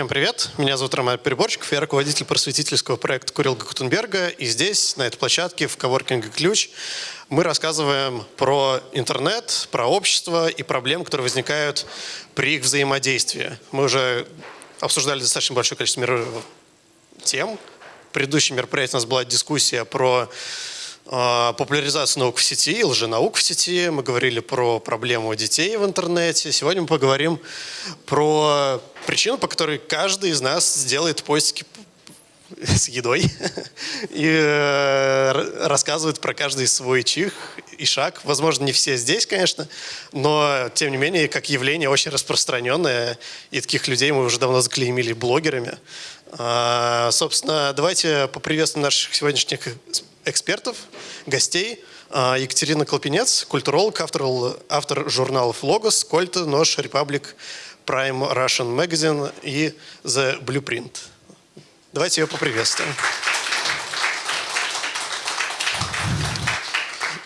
Всем привет, меня зовут Роман Переборчиков, я руководитель просветительского проекта Курилга Гутенберга. И здесь, на этой площадке, в коворкинге «Ключ», мы рассказываем про интернет, про общество и проблемы, которые возникают при их взаимодействии. Мы уже обсуждали достаточно большое количество тем. В предыдущем мероприятии у нас была дискуссия про популяризацию наук в сети и лженаук в сети. Мы говорили про проблему детей в интернете. Сегодня мы поговорим про причину, по которой каждый из нас сделает поиски с едой и э, рассказывает про каждый свой чих и шаг. Возможно, не все здесь, конечно, но, тем не менее, как явление очень распространенное, и таких людей мы уже давно заклеймили блогерами. А, собственно, давайте поприветствуем наших сегодняшних экспертов, гостей. А, Екатерина Колпинец, культуролог, автор, автор журналов «Логос», «Кольта», «Нож», «Репаблик», «Prime Russian Magazine» и «The Blueprint». Давайте ее поприветствуем.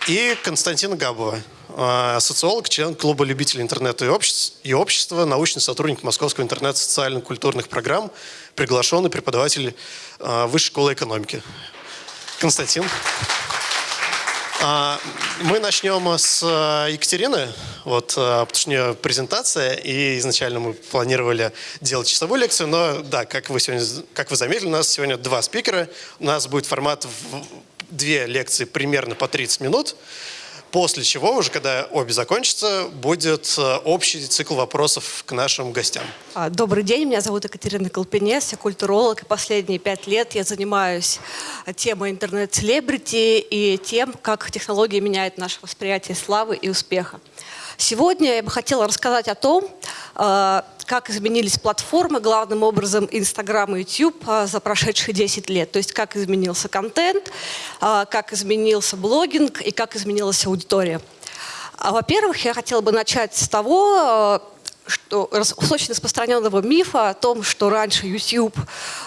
И Константина Габова, а, социолог, член клуба любителей интернета и общества, и общества научный сотрудник Московского интернет-социально-культурных программ, приглашенный преподаватель а, Высшей школы экономики. Константин. А, мы начнем с Екатерины, вот, потому что у нее презентация, и изначально мы планировали делать часовую лекцию, но да, как вы, сегодня, как вы заметили, у нас сегодня два спикера, у нас будет формат в две лекции примерно по 30 минут. После чего, уже когда обе закончатся, будет э, общий цикл вопросов к нашим гостям. А, добрый день, меня зовут Екатерина Колпинес, я культуролог, и последние пять лет я занимаюсь темой интернет-селебрити и тем, как технологии меняют наше восприятие славы и успеха. Сегодня я бы хотела рассказать о том, э, как изменились платформы, главным образом Инстаграм и YouTube а, за прошедшие 10 лет. То есть как изменился контент, а, как изменился блогинг и как изменилась аудитория. А, во-первых, я хотела бы начать с того, что, очень распространенного мифа о том, что раньше YouTube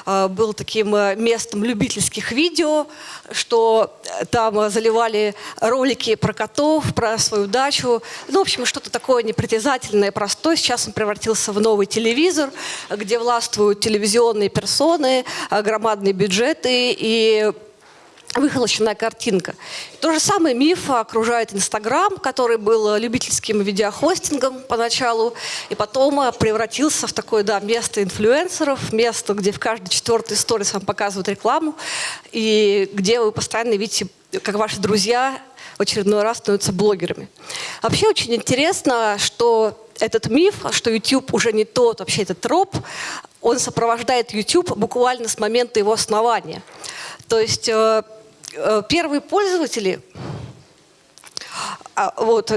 э, был таким э, местом любительских видео, что э, там заливали ролики про котов, про свою дачу. Ну, в общем, что-то такое непритязательное, простое. Сейчас он превратился в новый телевизор, где властвуют телевизионные персоны, громадные бюджеты и выхолощенная картинка. То же самое миф окружает Инстаграм, который был любительским видеохостингом поначалу, и потом превратился в такое да, место инфлюенсеров, место, где в каждой четвертой сторис вам показывают рекламу, и где вы постоянно видите, как ваши друзья в очередной раз становятся блогерами. Вообще очень интересно, что этот миф, что YouTube уже не тот, вообще этот троп, он сопровождает YouTube буквально с момента его основания. То есть э, Э, первые пользователи, а, вот,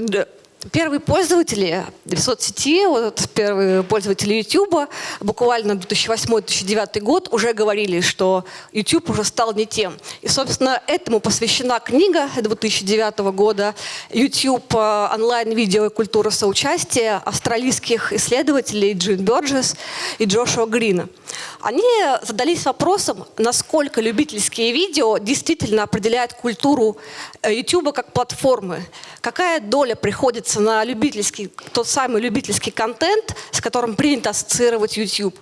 Первые пользователи соцсети, вот первые пользователи YouTube, буквально 2008-2009 год уже говорили, что YouTube уже стал не тем. И, собственно, этому посвящена книга 2009 года YouTube э, онлайн-видео и культура соучастия австралийских исследователей Джин Бёрджес и Джошуа Грина. Они задались вопросом, насколько любительские видео действительно определяют культуру э, YouTube как платформы. Какая доля приходится на любительский, тот самый любительский контент, с которым принято ассоциировать YouTube.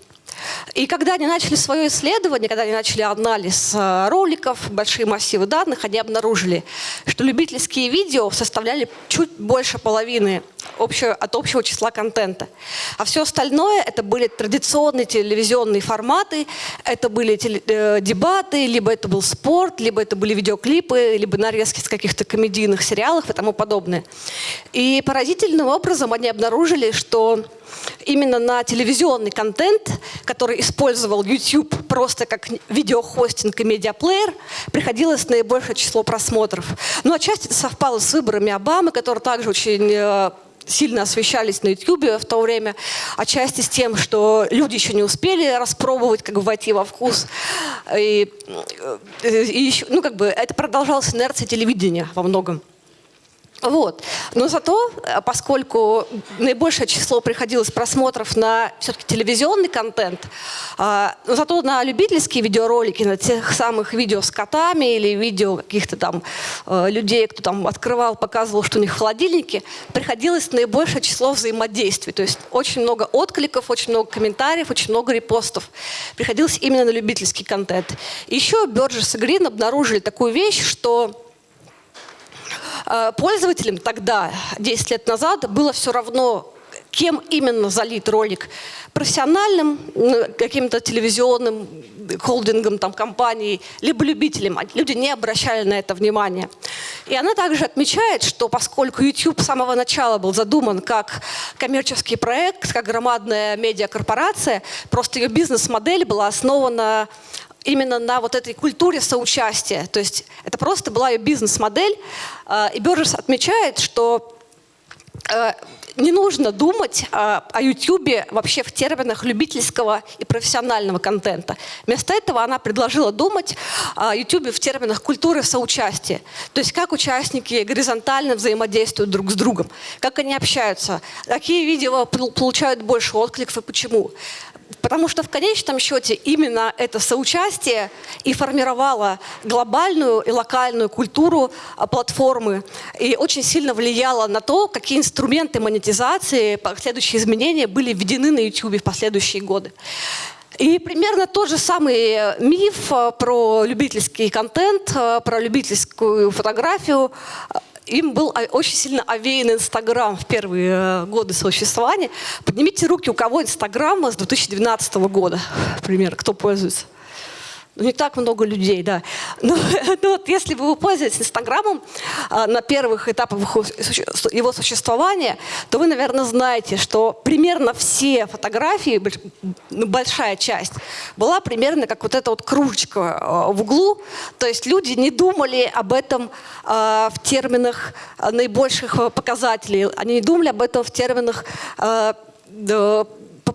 И когда они начали свое исследование, когда они начали анализ э, роликов, большие массивы данных, они обнаружили, что любительские видео составляли чуть больше половины общего, от общего числа контента. А все остальное это были традиционные телевизионные форматы, это были теле, э, дебаты, либо это был спорт, либо это были видеоклипы, либо нарезки с каких-то комедийных сериалов и тому подобное. И поразительным образом они обнаружили, что именно на телевизионный контент, который использовал YouTube просто как видеохостинг и медиаплеер, приходилось наибольшее число просмотров. Ну, отчасти это совпало с выборами Обамы, которые также очень э, сильно освещались на YouTube в то время, отчасти с тем, что люди еще не успели распробовать, как бы войти во вкус. И, э, и еще, ну, как бы это продолжалась инерция телевидения во многом. Вот. Но зато, э, поскольку наибольшее число приходилось просмотров на все-таки телевизионный контент, а, но зато на любительские видеоролики, на тех самых видео с котами или видео каких-то там э, людей, кто там открывал, показывал, что у них в холодильнике, приходилось наибольшее число взаимодействий. То есть очень много откликов, очень много комментариев, очень много репостов. Приходилось именно на любительский контент. Еще Burgess и Green обнаружили такую вещь, что пользователям тогда, 10 лет назад, было все равно, кем именно залит ролик. Профессиональным, каким-то телевизионным холдингом, там, компанией, либо любителям. Люди не обращали на это внимания. И она также отмечает, что поскольку YouTube с самого начала был задуман как коммерческий проект, как громадная медиакорпорация, просто ее бизнес-модель была основана именно на вот этой культуре соучастия. То есть это просто была ее бизнес-модель. А, и Бержес отмечает, что э, не нужно думать а, о YouTube вообще в терминах любительского и профессионального контента. Вместо этого она предложила думать о YouTube в терминах культуры соучастия. То есть как участники горизонтально взаимодействуют друг с другом, как они общаются, какие видео получают больше откликов и почему. Потому что в конечном счете именно это соучастие и формировало глобальную и локальную культуру а, платформы и очень сильно влияло на то, какие инструменты монетизации, последующие изменения были введены на YouTube в последующие годы. И примерно тот же самый миф а, про любительский контент, а, про любительскую фотографию им был очень сильно овеян Инстаграм в первые э, годы существования. Поднимите руки, у кого Инстаграм с 2012 года, например, кто пользуется. Ну, не так много людей, да. Но, но вот если вы пользуетесь Инстаграмом а, на первых этапах его существования, то вы, наверное, знаете, что примерно все фотографии, ну, большая часть, была примерно как вот эта вот кружечка а, в углу. То есть люди не думали об этом а, в терминах наибольших показателей. Они не думали об этом в терминах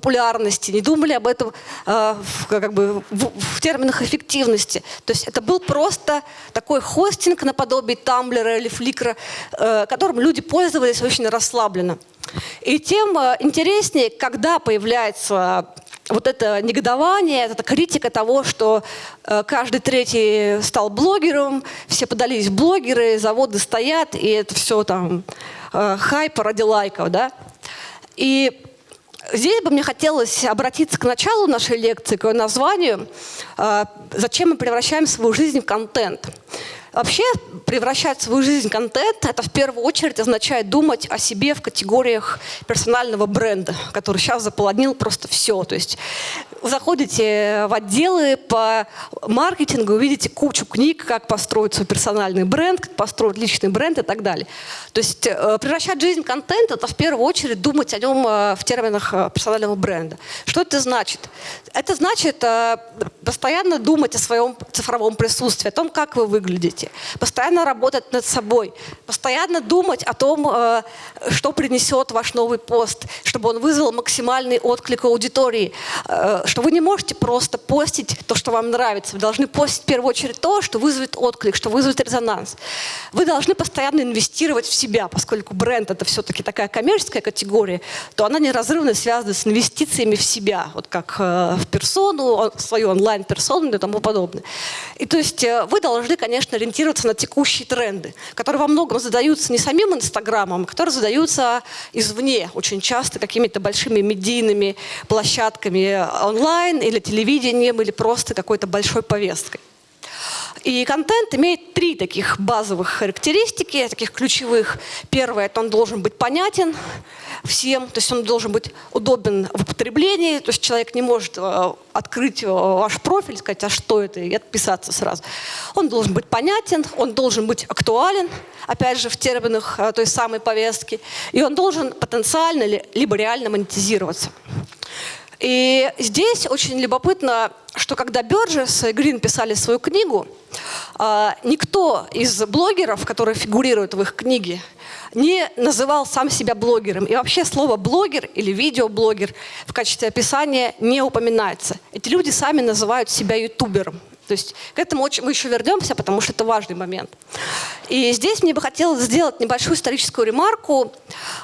популярности, не думали об этом э, в, как бы, в, в терминах эффективности. То есть это был просто такой хостинг наподобие Тамблера или Фликра, э, которым люди пользовались очень расслабленно. И тем э, интереснее, когда появляется вот это негодование, это критика того, что э, каждый третий стал блогером, все подались блогеры, заводы стоят, и это все там э, хайп ради лайков, да. И Здесь бы мне хотелось обратиться к началу нашей лекции, к ее названию а, «Зачем мы превращаем свою жизнь в контент?». Вообще превращать свою жизнь в контент, это в первую очередь означает думать о себе в категориях персонального бренда, который сейчас заполонил просто все. То есть заходите в отделы по маркетингу, увидите кучу книг, как построить свой персональный бренд, как построить личный бренд и так далее. То есть э, превращать жизнь в контент – это в первую очередь думать о нем э, в терминах э, персонального бренда. Что это значит? Это значит постоянно думать о своем цифровом присутствии, о том, как вы выглядите, постоянно работать над собой, постоянно думать о том, что принесет ваш новый пост, чтобы он вызвал максимальный отклик аудитории, что вы не можете просто постить то, что вам нравится. Вы должны постить в первую очередь то, что вызовет отклик, что вызовет резонанс. Вы должны постоянно инвестировать в себя, поскольку бренд это все-таки такая коммерческая категория, то она неразрывно связана с инвестициями в себя, вот как э, в персону, свою онлайн-персону и тому подобное. И то есть вы должны, конечно, ориентироваться на текущие тренды, которые во многом задаются не самим Инстаграмом, а которые задаются извне, очень часто какими-то большими медийными площадками онлайн или телевидением, или просто какой-то большой повесткой. И контент имеет три таких базовых характеристики, таких ключевых. Первое, это он должен быть понятен всем, то есть он должен быть удобен в употреблении, то есть человек не может э, открыть э, ваш профиль, сказать, а что это, и отписаться сразу. Он должен быть понятен, он должен быть актуален, опять же, в терминах э, той самой повестки, и он должен потенциально либо реально монетизироваться. И здесь очень любопытно, что когда Бёрджес и Грин писали свою книгу, а, никто из блогеров, которые фигурируют в их книге, не называл сам себя блогером. И вообще слово блогер или видеоблогер в качестве описания не упоминается. Эти люди сами называют себя ютубером. То есть к этому очень, мы еще вернемся, потому что это важный момент. И здесь мне бы хотелось сделать небольшую историческую ремарку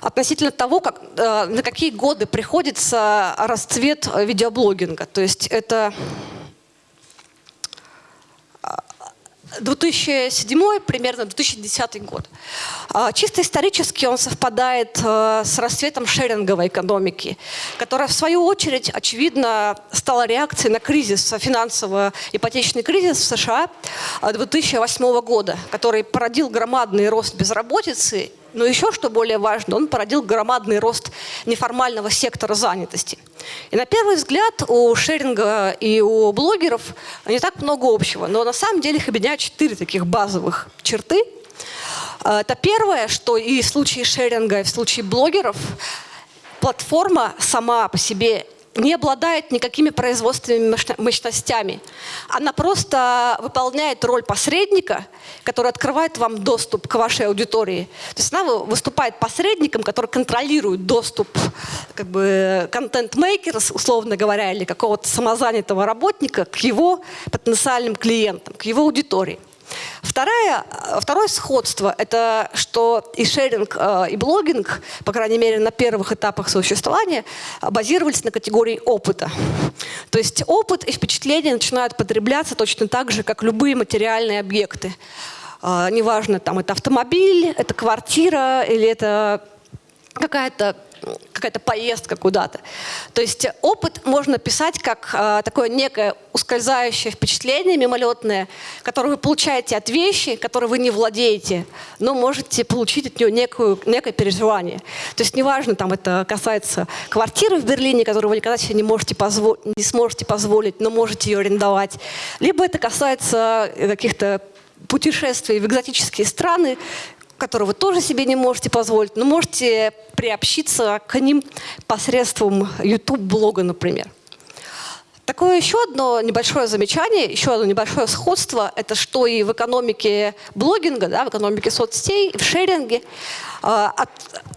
относительно того, как, э, на какие годы приходится расцвет видеоблогинга. То есть это 2007 примерно 2010 год. А, чисто исторически он совпадает э, с расцветом шеринговой экономики, которая в свою очередь, очевидно, стала реакцией на кризис, финансово-ипотечный кризис в США 2008 года, который породил громадный рост безработицы но еще, что более важно, он породил громадный рост неформального сектора занятости. И на первый взгляд у шеринга и у блогеров не так много общего, но на самом деле их объединяют четыре таких базовых черты. А, это первое, что и в случае шеринга, и в случае блогеров платформа сама по себе не обладает никакими производственными мощностями. Она просто выполняет роль посредника, который открывает вам доступ к вашей аудитории. То есть она выступает посредником, который контролирует доступ как бы контент-мейкера, условно говоря, или какого-то самозанятого работника к его потенциальным клиентам, к его аудитории. Второе, второе сходство – это что и шеринг, э, и блогинг, по крайней мере, на первых этапах существования, базировались на категории опыта. То есть опыт и впечатления начинают потребляться точно так же, как любые материальные объекты. Э, неважно, там это автомобиль, это квартира или это какая-то какая-то поездка куда-то. То есть опыт можно писать как э, такое некое ускользающее впечатление мимолетное, которое вы получаете от вещи, которые вы не владеете, но можете получить от нее некую, некое переживание. То есть неважно, там это касается квартиры в Берлине, которую вы никогда себе не, можете не сможете позволить, но можете ее арендовать, либо это касается каких-то путешествий в экзотические страны, которые вы тоже себе не можете позволить, но можете приобщиться к ним посредством YouTube-блога, например. Такое еще одно небольшое замечание, еще одно небольшое сходство, это что и в экономике блогинга, да, в экономике соцсетей, в шеринге, от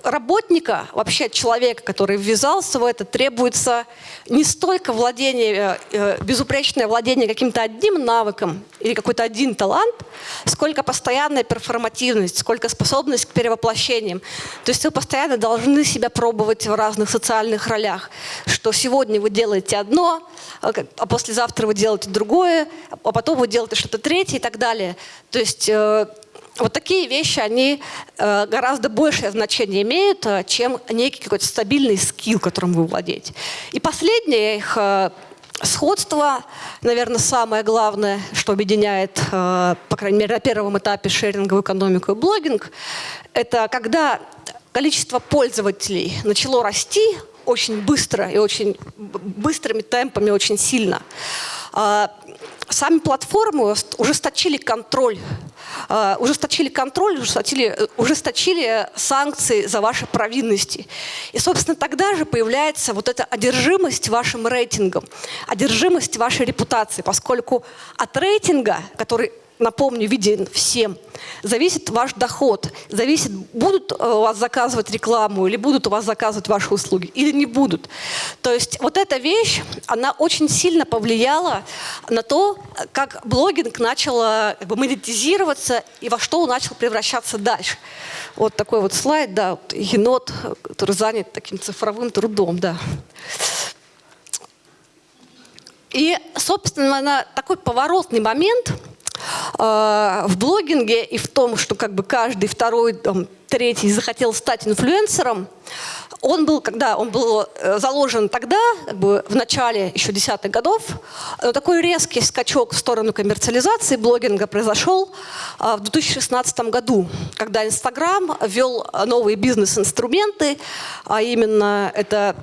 работника, вообще от человека, который ввязался в это, требуется не столько владение, э, э, безупречное владение каким-то одним навыком или какой-то один талант, сколько постоянная перформативность, сколько способность к перевоплощениям. То есть вы постоянно должны себя пробовать в разных социальных ролях, что сегодня вы делаете одно, а, а послезавтра вы делаете другое, а потом вы делаете что-то третье и так далее. То есть э, вот такие вещи, они э, гораздо большее значение имеют, э, чем некий какой-то стабильный скилл, которым вы владеете. И последнее их э, сходство, наверное, самое главное, что объединяет, по крайней мере, на первом этапе шеринговую экономику и блогинг, это когда количество пользователей начало расти очень быстро и очень быстрыми темпами, очень сильно. Э, сами платформы ужесточили контроль ужесточили контроль, ужесточили, ужесточили санкции за ваши провинности. И, собственно, тогда же появляется вот эта одержимость вашим рейтингом, одержимость вашей репутации, поскольку от рейтинга, который напомню, виден всем, зависит ваш доход, зависит, будут э, у вас заказывать рекламу или будут у вас заказывать ваши услуги, или не будут. То есть вот эта вещь, она очень сильно повлияла на то, как блогинг начал как бы, монетизироваться и во что он начал превращаться дальше. Вот такой вот слайд, да, вот енот, который занят таким цифровым трудом, да. И, собственно, такой поворотный момент – Э, в блогинге и в том, что как бы каждый второй, там, третий захотел стать инфлюенсером, он был, когда он был э, заложен тогда, как бы в начале еще десятых годов, но такой резкий скачок в сторону коммерциализации блогинга произошел э, в 2016 году, когда Инстаграм ввел новые бизнес-инструменты, а именно это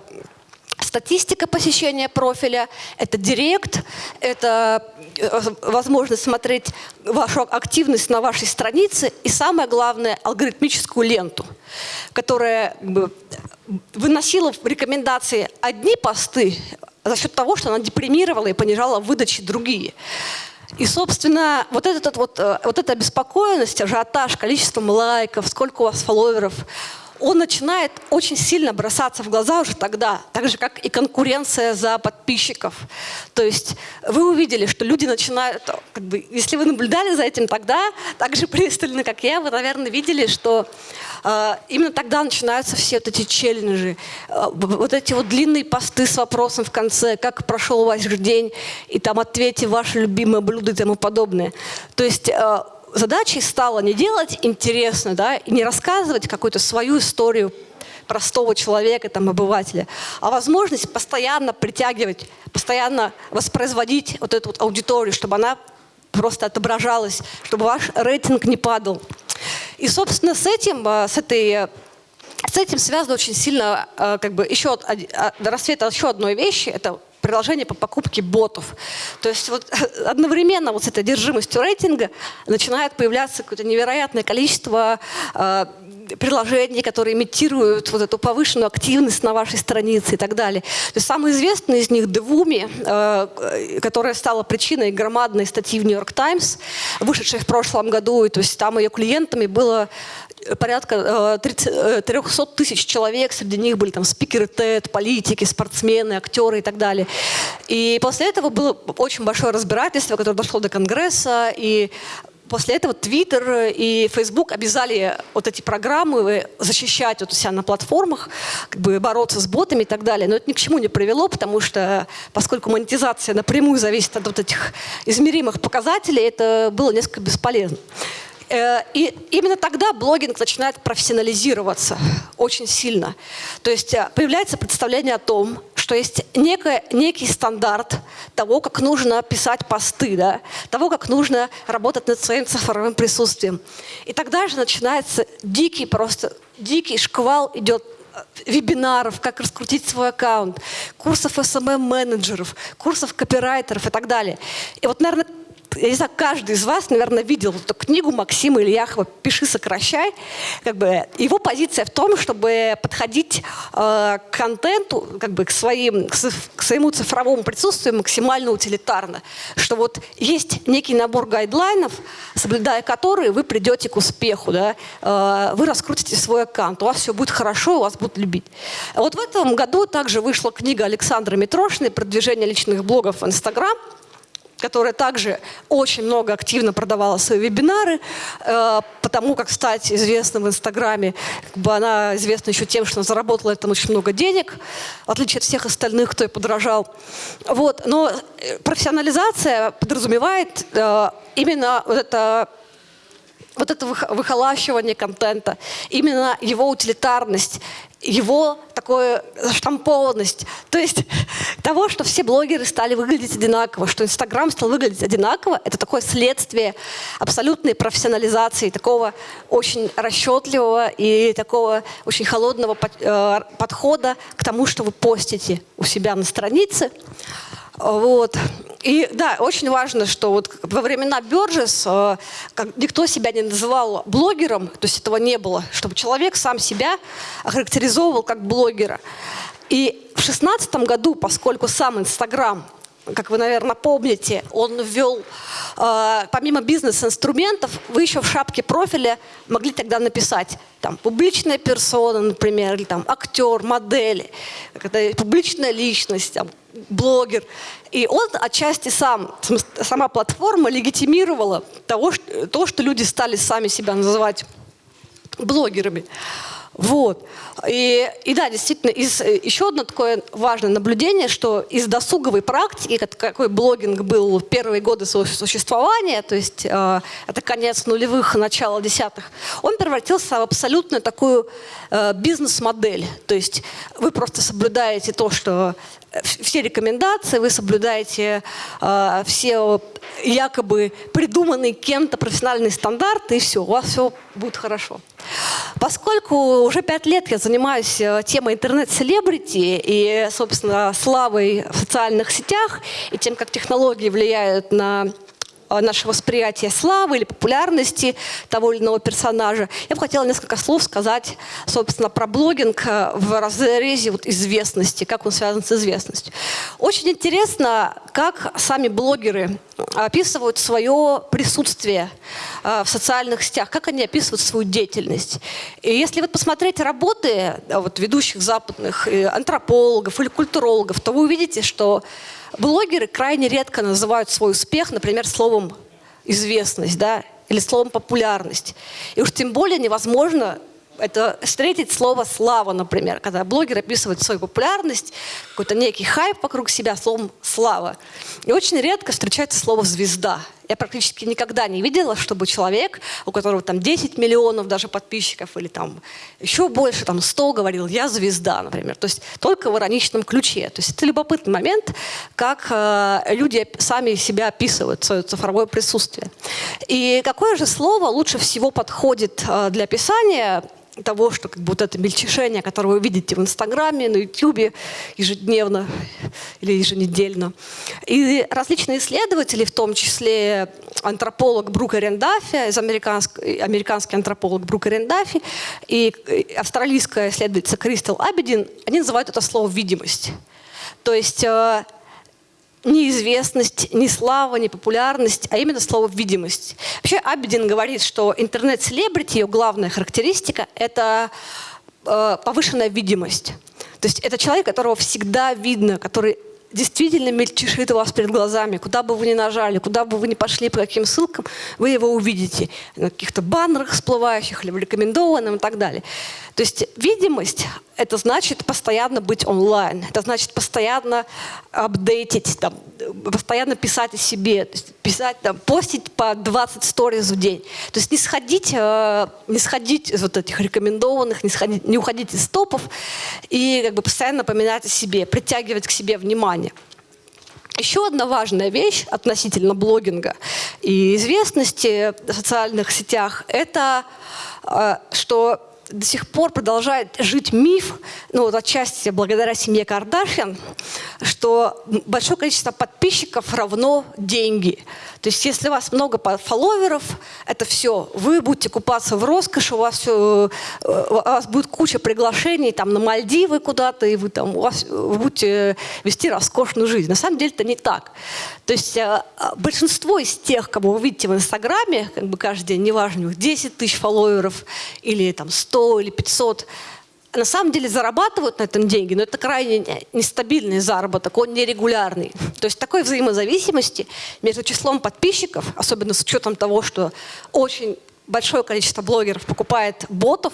статистика посещения профиля, это директ, это э, возможность смотреть вашу активность на вашей странице и самое главное алгоритмическую ленту, которая выносила в рекомендации одни посты за счет того, что она депримировала и понижала выдачи другие. И, собственно, вот, этот, вот, э, вот эта обеспокоенность, ажиотаж, количеством лайков, сколько у вас фолловеров, он начинает очень сильно бросаться в глаза уже тогда, так же, как и конкуренция за подписчиков. То есть вы увидели, что люди начинают, как бы, если вы наблюдали за этим тогда, так же пристально, как я, вы, наверное, видели, что э, именно тогда начинаются все вот эти челленджи, э, вот эти вот длинные посты с вопросом в конце, как прошел ваш день, и там ответьте ваше любимое блюдо и тому подобное. То есть э, задачей стало не делать интересно, да, и не рассказывать какую-то свою историю простого человека, там, обывателя, а возможность постоянно притягивать, постоянно воспроизводить вот эту вот аудиторию, чтобы она просто отображалась, чтобы ваш рейтинг не падал. И, собственно, с этим, э, с этой с этим связано очень сильно э, как бы еще рассвет еще одной вещи, это приложение по покупке ботов. То есть вот одновременно вот с этой одержимостью рейтинга начинает появляться какое-то невероятное количество э, приложений, которые имитируют вот эту повышенную активность на вашей странице и так далее. То есть самый известный из них Devumi, э, которая стала причиной громадной статьи в York Times, вышедшей в прошлом году, и то есть там ее клиентами было порядка 30, 300 э, тысяч человек, среди них были там спикеры TED, политики, спортсмены, актеры и так далее. И после этого было очень большое разбирательство, которое дошло до Конгресса, и После этого Twitter и Facebook обязали вот эти программы защищать вот у себя на платформах, как бы бороться с ботами и так далее. Но это ни к чему не привело, потому что, поскольку монетизация напрямую зависит от вот этих измеримых показателей, это было несколько бесполезно. Э, и именно тогда блогинг начинает профессионализироваться очень сильно. То есть э, появляется представление о том, что есть некое, некий стандарт того, как нужно писать посты, да, того, как нужно работать над своим цифровым присутствием. И тогда же начинается дикий просто, дикий шквал идет э, вебинаров, как раскрутить свой аккаунт, курсов SMM-менеджеров, курсов копирайтеров и так далее. И вот, наверное, я не знаю, каждый из вас, наверное, видел эту книгу Максима Ильяхова «Пиши, сокращай». Как бы его позиция в том, чтобы подходить э, к контенту, как бы к, своим, к своему цифровому присутствию максимально утилитарно. Что вот есть некий набор гайдлайнов, соблюдая которые вы придете к успеху. Да? Э, вы раскрутите свой аккаунт, у вас все будет хорошо, вас будут любить. Вот в этом году также вышла книга Александра Митрошиной «Продвижение личных блогов в Инстаграм» которая также очень много активно продавала свои вебинары, э, потому как стать известным в Инстаграме, как бы она известна еще тем, что она заработала этом очень много денег, в отличие от всех остальных, кто ей подражал. Вот. Но э, профессионализация подразумевает э, именно вот это вот это выхолащивание контента, именно его утилитарность, его такую штампованность. То есть того, что все блогеры стали выглядеть одинаково, что Инстаграм стал выглядеть одинаково, это такое следствие абсолютной профессионализации, такого очень расчетливого и такого очень холодного э, подхода к тому, что вы постите у себя на странице. Вот. И да, очень важно, что вот во времена Бёрджес э, никто себя не называл блогером, то есть этого не было, чтобы человек сам себя охарактеризовывал как блогера. И в шестнадцатом году, поскольку сам Инстаграм как вы, наверное, помните, он ввел, э, помимо бизнес-инструментов, вы еще в шапке профиля могли тогда написать там, публичная персона, например, или там актер, модель, публичная личность, там, блогер. И он отчасти сам, сама платформа легитимировала того, что, то, что люди стали сами себя называть блогерами. Вот. И, и да, действительно, из, еще одно такое важное наблюдение, что из досуговой практики, какой блогинг был первые годы своего существования, то есть э, это конец нулевых, начало десятых, он превратился в абсолютно такую э, бизнес-модель. То есть вы просто соблюдаете то, что все рекомендации, вы соблюдаете э, все якобы придуманные кем-то профессиональные стандарты, и все, у вас все будет хорошо. Поскольку уже пять лет я занимаюсь э, темой интернет-селебрити и, собственно, славой в социальных сетях, и тем, как технологии влияют на наше восприятие славы или популярности того или иного персонажа. Я бы хотела несколько слов сказать, собственно, про блогинг э, в разрезе вот известности, как он связан с известностью. Очень интересно, как сами блогеры описывают свое присутствие в социальных сетях, как они описывают свою деятельность. И если вот посмотреть работы вот, ведущих западных антропологов или культурологов, то вы увидите, что Блогеры крайне редко называют свой успех, например, словом известность, да, или словом популярность. И уж тем более невозможно это встретить слово «слава», например, когда блогер описывает свою популярность, какой-то некий хайп вокруг себя словом «слава». И очень редко встречается слово «звезда». Я практически никогда не видела, чтобы человек, у которого там 10 миллионов даже подписчиков или там еще больше, там 100 говорил, я звезда, например. То есть только в ироничном ключе. То есть это любопытный момент, как э, люди сами себя описывают, свое цифровое присутствие. И какое же слово лучше всего подходит э, для описания того, что как вот это мельчешение, которое вы видите в Инстаграме, на Ютубе ежедневно или еженедельно. И различные исследователи, в том числе антрополог Брук Рендафи, из американский, антрополог Брук Рендафи и австралийская исследовательница Кристал Абедин, они называют это слово «видимость». То есть ни известность, ни слава, ни популярность, а именно слово «видимость». Вообще Абидин говорит, что интернет-селебрити, ее главная характеристика – это э, повышенная видимость. То есть это человек, которого всегда видно, который действительно мельчешит у вас перед глазами. Куда бы вы ни нажали, куда бы вы ни пошли, по каким ссылкам, вы его увидите. На каких-то баннерах всплывающих или в рекомендованном и так далее. То есть видимость – это значит постоянно быть онлайн. Это значит постоянно апдейтить, там, постоянно писать о себе, писать, там, постить по 20 сториз в день. То есть не сходить, э, не сходить из вот этих рекомендованных, не, сходить, не уходить из топов и как бы постоянно напоминать о себе, притягивать к себе внимание. Еще одна важная вещь относительно блогинга и известности в социальных сетях – это э, что до сих пор продолжает жить миф, ну вот отчасти благодаря семье Кардашьян, что большое количество подписчиков равно деньги. То есть если у вас много фолловеров, это все, вы будете купаться в роскоши, у вас, э, у вас будет куча приглашений там, на Мальдивы куда-то, и вы, там, у вас, вы будете вести роскошную жизнь. На самом деле это не так. То есть э, большинство из тех, кого вы видите в Инстаграме, как бы каждый день, неважно, у них 10 тысяч фолловеров или там 100 или 500, на самом деле зарабатывают на этом деньги, но это крайне нестабильный заработок, он нерегулярный. То есть такой взаимозависимости между числом подписчиков, особенно с учетом того, что очень большое количество блогеров покупает ботов,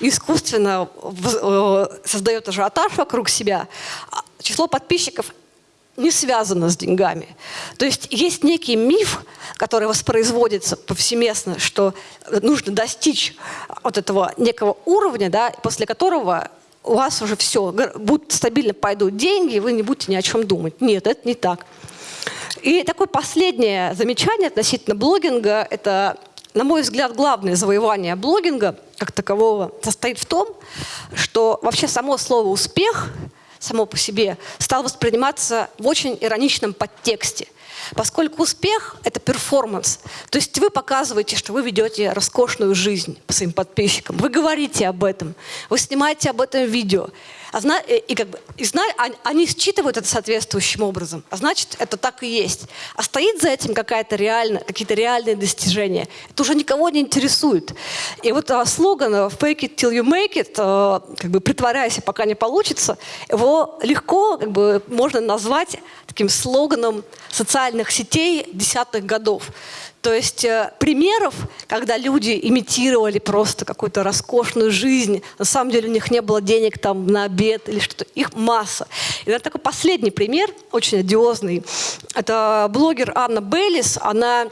искусственно э, создает ажиотаж вокруг себя, а число подписчиков не связано с деньгами. То есть есть некий миф, который воспроизводится повсеместно, что нужно достичь вот этого некого уровня, да, после которого у вас уже все, будут стабильно пойдут деньги, и вы не будете ни о чем думать. Нет, это не так. И такое последнее замечание относительно блогинга – это, на мой взгляд, главное завоевание блогинга как такового состоит в том, что вообще само слово «успех» само по себе стал восприниматься в очень ироничном подтексте. Поскольку успех – это перформанс, то есть вы показываете, что вы ведете роскошную жизнь своим подписчикам, вы говорите об этом, вы снимаете об этом видео, а э, и, как бы, и зна они считывают это соответствующим образом, а значит, это так и есть. А стоит за этим какая-то реальная, какие-то реальные достижения. Это уже никого не интересует. И вот а, слоган «fake it till you make it», а, как бы притворяйся, пока не получится, его легко как бы, можно назвать таким слоганом социальных сетей десятых годов. То есть э, примеров, когда люди имитировали просто какую-то роскошную жизнь, на самом деле у них не было денег там на обед или что-то, их масса. И это такой последний пример, очень одиозный. Это блогер Анна Беллис, она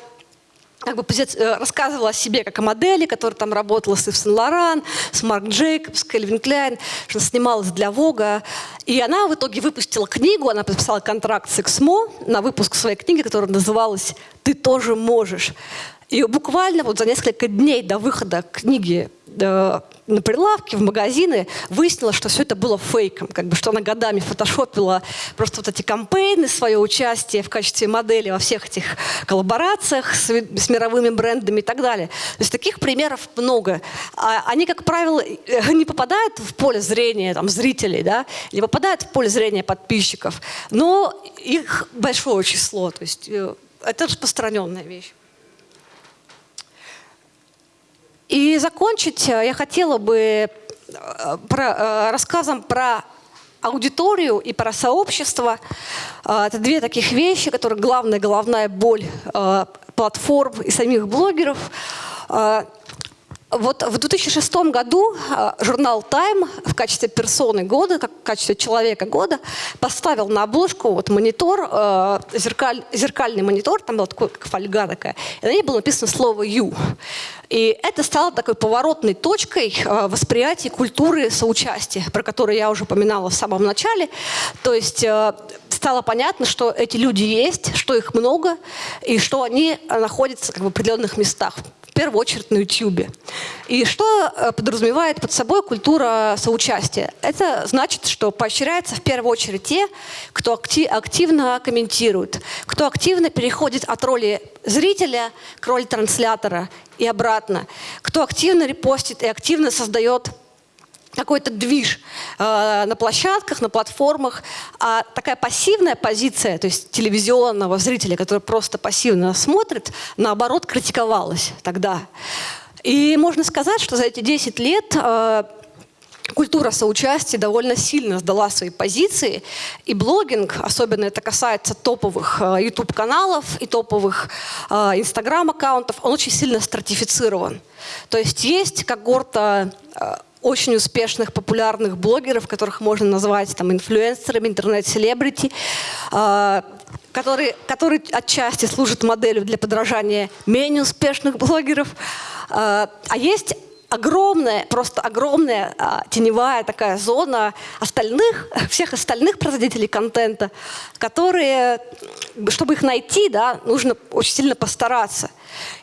как бы э, рассказывала о себе как о модели, которая там работала с Ив Сен-Лоран, с Марк Джейкобс, Кельвин Кляйн, что снималась для Вога. И она в итоге выпустила книгу, она подписала контракт с Эксмо на выпуск своей книги, которая называлась «Ты тоже можешь». И буквально вот за несколько дней до выхода книги э, на прилавке, в магазины, выяснилось, что все это было фейком, как бы, что она годами фотошопила просто вот эти кампейны, свое участие в качестве модели во всех этих коллаборациях с, с мировыми брендами и так далее. То есть таких примеров много. А они, как правило, не попадают в поле зрения там, зрителей, да, не попадают в поле зрения подписчиков, но их большое число, то есть э, это распространенная вещь. И закончить э, я хотела бы э, про, э, рассказом про аудиторию и про сообщество. Это две таких вещи, которые главная головная боль платформ и самих блогеров. Вот в 2006 году журнал Time в качестве персоны года, как в качестве человека года, поставил на обложку вот монитор, зеркаль, зеркальный монитор, там была такой, как фольга такая, и на ней было написано слово «you». И это стало такой поворотной точкой э, восприятия культуры соучастия, про которую я уже упоминала в самом начале. То есть э, стало понятно, что эти люди есть, что их много, и что они находятся как бы, в определенных местах первую очередь на YouTube. И что э, подразумевает под собой культура соучастия? Это значит, что поощряется в первую очередь те, кто активно комментирует, кто активно переходит от роли зрителя к роли транслятора и обратно, кто активно репостит и активно создает какой-то движ э, на площадках, на платформах, а такая пассивная позиция, то есть телевизионного зрителя, который просто пассивно смотрит, наоборот, критиковалась тогда. И можно сказать, что за эти 10 лет э, культура соучастия довольно сильно сдала свои позиции, и блогинг, особенно это касается топовых э, YouTube-каналов и топовых э, Instagram-аккаунтов, он очень сильно стратифицирован. То есть есть когорта э, очень успешных, популярных блогеров, которых можно назвать там, инфлюенсерами, интернет-селебрити, э, которые, которые отчасти служат моделью для подражания менее успешных блогеров. Э, а есть огромная, просто огромная а, теневая такая зона остальных, всех остальных производителей контента, которые, чтобы их найти, да, нужно очень сильно постараться.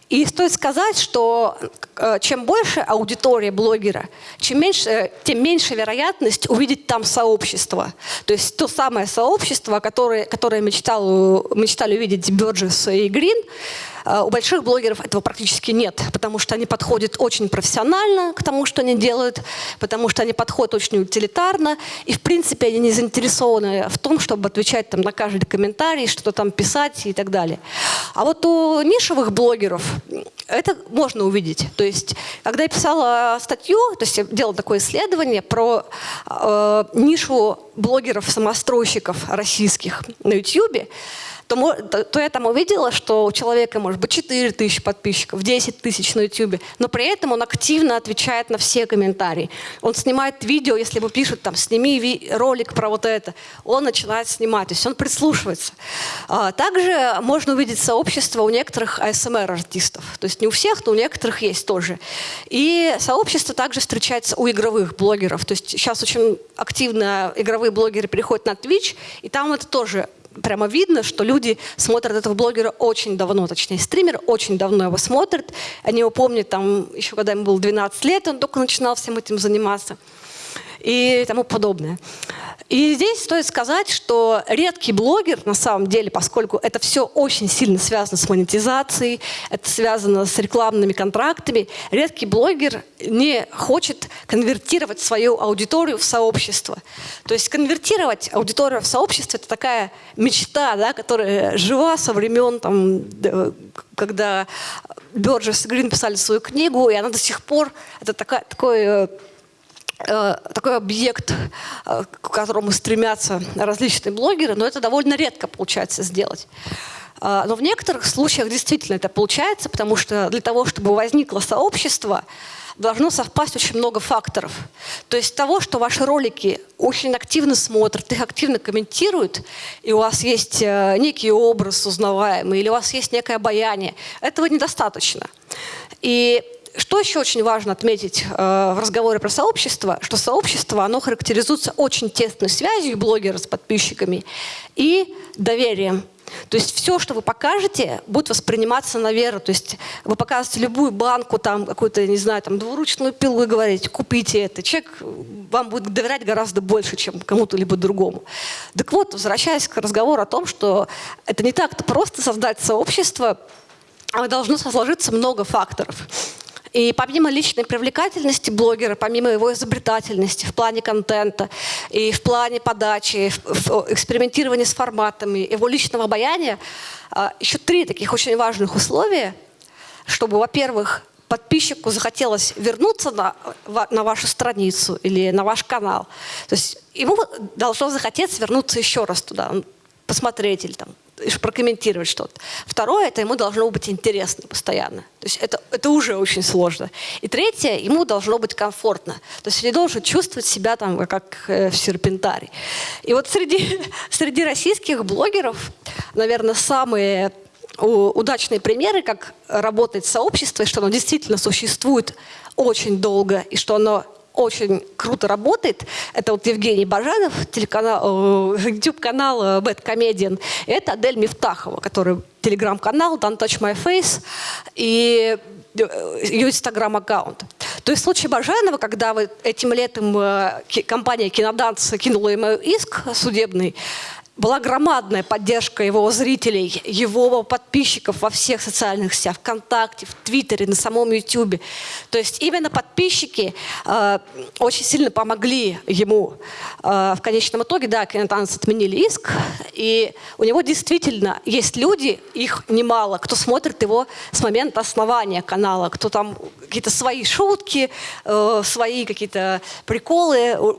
И стоит сказать, что э, чем больше аудитория блогера, чем меньше, тем меньше вероятность увидеть там сообщество. То есть то самое сообщество, которое, которое мечтал, мечтали увидеть Бёрджес и Грин, у больших блогеров этого практически нет, потому что они подходят очень профессионально к тому, что они делают, потому что они подходят очень утилитарно, и в принципе они не заинтересованы в том, чтобы отвечать там, на каждый комментарий, что-то там писать и так далее. А вот у нишевых блогеров это можно увидеть. То есть, когда я писала статью, то есть я делала такое исследование про э, нишу блогеров-самостройщиков российских на YouTube, то, то, я там увидела, что у человека может быть 4 тысячи подписчиков, 10 тысяч на YouTube, но при этом он активно отвечает на все комментарии. Он снимает видео, если ему пишут, там, сними ролик про вот это, он начинает снимать, то есть он прислушивается. А, также можно увидеть сообщество у некоторых ASMR-артистов, то есть не у всех, но у некоторых есть тоже. И сообщество также встречается у игровых блогеров, то есть сейчас очень активно игровые блогеры переходят на Twitch, и там это тоже прямо видно, что люди смотрят этого блогера очень давно, точнее, стример очень давно его смотрит. Они его помнят там еще когда ему было 12 лет, он только начинал всем этим заниматься и тому подобное. И здесь стоит сказать, что редкий блогер, на самом деле, поскольку это все очень сильно связано с монетизацией, это связано с рекламными контрактами, редкий блогер не хочет конвертировать свою аудиторию в сообщество. То есть конвертировать аудиторию в сообщество – это такая мечта, да, которая жива со времен, там, когда Бёрджес и Грин писали свою книгу, и она до сих пор, это такая, такой такой объект, э, к которому стремятся различные блогеры, но это довольно редко получается сделать. Э, но в некоторых случаях действительно это получается, потому что для того, чтобы возникло сообщество, должно совпасть очень много факторов. То есть того, что ваши ролики очень активно смотрят, их активно комментируют, и у вас есть некий образ узнаваемый, или у вас есть некое обаяние, этого недостаточно. И что еще очень важно отметить э, в разговоре про сообщество, что сообщество, оно характеризуется очень тесной связью блогера с подписчиками и доверием. То есть все, что вы покажете, будет восприниматься на веру. То есть вы показываете любую банку, там какую-то, не знаю, там двуручную пилу и говорите, купите это. Человек вам будет доверять гораздо больше, чем кому-то либо другому. Так вот, возвращаясь к разговору о том, что это не так-то просто создать сообщество, а должно сложиться много факторов. И помимо личной привлекательности блогера, помимо его изобретательности в плане контента и в плане подачи, в экспериментирования с форматами, его личного обаяния, а, еще три таких очень важных условия, чтобы, во-первых, подписчику захотелось вернуться на, на вашу страницу или на ваш канал. То есть ему должно захотеться вернуться еще раз туда, посмотреть или там прокомментировать что-то. Второе, это ему должно быть интересно постоянно. То есть это, это уже очень сложно. И третье, ему должно быть комфортно. То есть он не должен чувствовать себя там как э, в серпентарии. И вот среди, среди российских блогеров, наверное, самые удачные примеры, как работает сообщество, и что оно действительно существует очень долго, и что оно очень круто работает. Это вот Евгений Бажанов, телеканал, э, YouTube-канал э, Bad Comedian. Это Адель Мифтахова, который телеграм-канал Don't Touch My Face и э, ее инстаграм-аккаунт. То есть в случае Бажанова, когда вы этим летом компания «Киноданс» кинула ему иск судебный, была громадная поддержка его зрителей, его подписчиков во всех социальных сетях, ВКонтакте, в Твиттере, на самом Ютубе. То есть именно подписчики э, очень сильно помогли ему. Э, в конечном итоге, да, Кинотанц отменили иск, и у него действительно есть люди, их немало, кто смотрит его с момента основания канала, кто там какие-то свои шутки, э, свои какие-то приколы,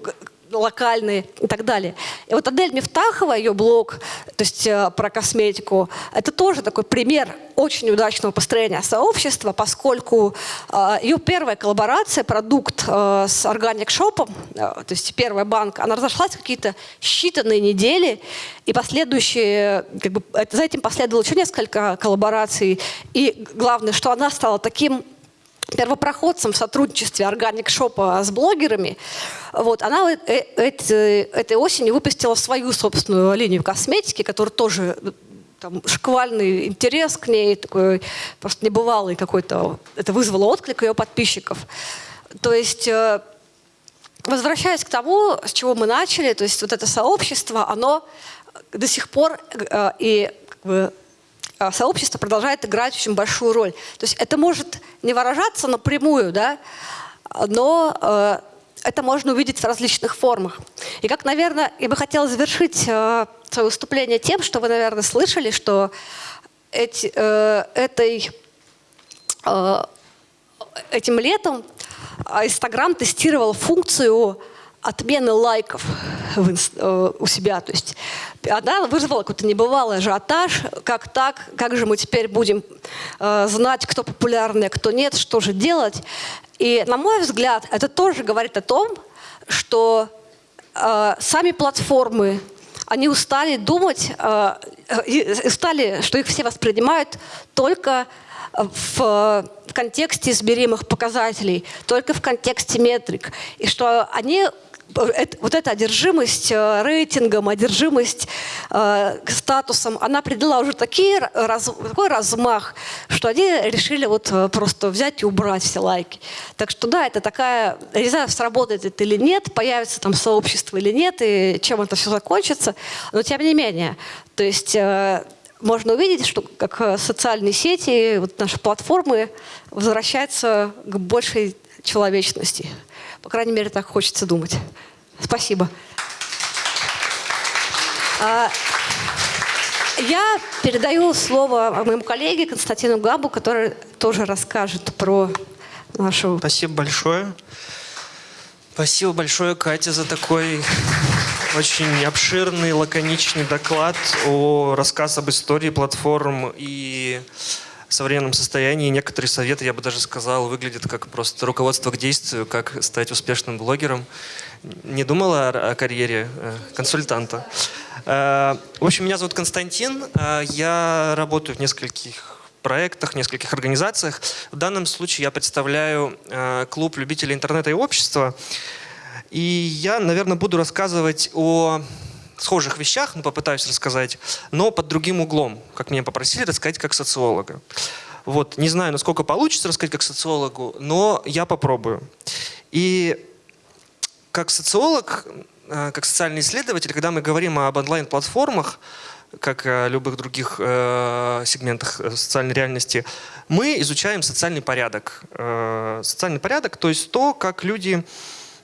локальные и так далее. И вот Адель Мифтахова, ее блог, то есть э, про косметику, это тоже такой пример очень удачного построения сообщества, поскольку э, ее первая коллаборация, продукт э, с Organic Shop, то есть первая банка, она разошлась какие-то считанные недели, и последующие, как бы, за этим последовало еще несколько коллабораций, и главное, что она стала таким первопроходцем в сотрудничестве Shop с блогерами, вот, она э, этой осенью выпустила свою собственную линию косметики, которая тоже там, шквальный интерес к ней, такой просто небывалый какой-то. Это вызвало отклик ее подписчиков. То есть, э, возвращаясь к тому, с чего мы начали, то есть вот это сообщество, оно до сих пор э, и как бы, сообщество продолжает играть очень большую роль. То есть это может не выражаться напрямую, да, но э, это можно увидеть в различных формах. И как, наверное, я бы хотела завершить э, свое выступление тем, что вы, наверное, слышали, что эти, э, этой, э, этим летом Инстаграм тестировал функцию отмены лайков в, э, у себя. То есть она вызвала какой-то небывалый ажиотаж. Как так? Как же мы теперь будем э, знать, кто популярный, а кто нет? Что же делать? И, на мой взгляд, это тоже говорит о том, что э, сами платформы, они устали думать, э, э устали, что их все воспринимают только в контексте измеримых показателей, только в контексте метрик. И что они вот эта одержимость э, рейтингом, одержимость э, статусом, она придала уже такие, такой размах, что они решили вот э, просто взять и убрать все лайки. Так что да, это такая, я не знаю, сработает это или нет, появится там сообщество или нет, и чем это все закончится, но тем не менее. То есть можно увидеть, что как социальные сети, вот наши платформы возвращаются к большей человечности. По крайней мере, так хочется думать. Спасибо. А, я передаю слово моему коллеге Константину Габу, который тоже расскажет про нашу... Спасибо большое. Спасибо большое, Катя, за такой очень обширный, лаконичный доклад о рассказ об истории платформ и современном состоянии. Некоторые советы, я бы даже сказал, выглядят как просто руководство к действию, как стать успешным блогером. Не думала о, карьере э, консультанта. Э, в общем, меня зовут Константин. Э, я работаю в нескольких проектах, в нескольких организациях. В данном случае я представляю клуб любителей интернета и общества. И я, наверное, буду рассказывать о схожих вещах, ну, попытаюсь рассказать, но под другим углом, как меня попросили рассказать как социолога. Вот, не знаю, насколько получится рассказать как социологу, но я попробую. И как социолог, э, как социальный исследователь, когда мы говорим об онлайн-платформах, как о любых других э, сегментах э, социальной реальности, мы изучаем социальный порядок. Э, социальный порядок, то есть то, как люди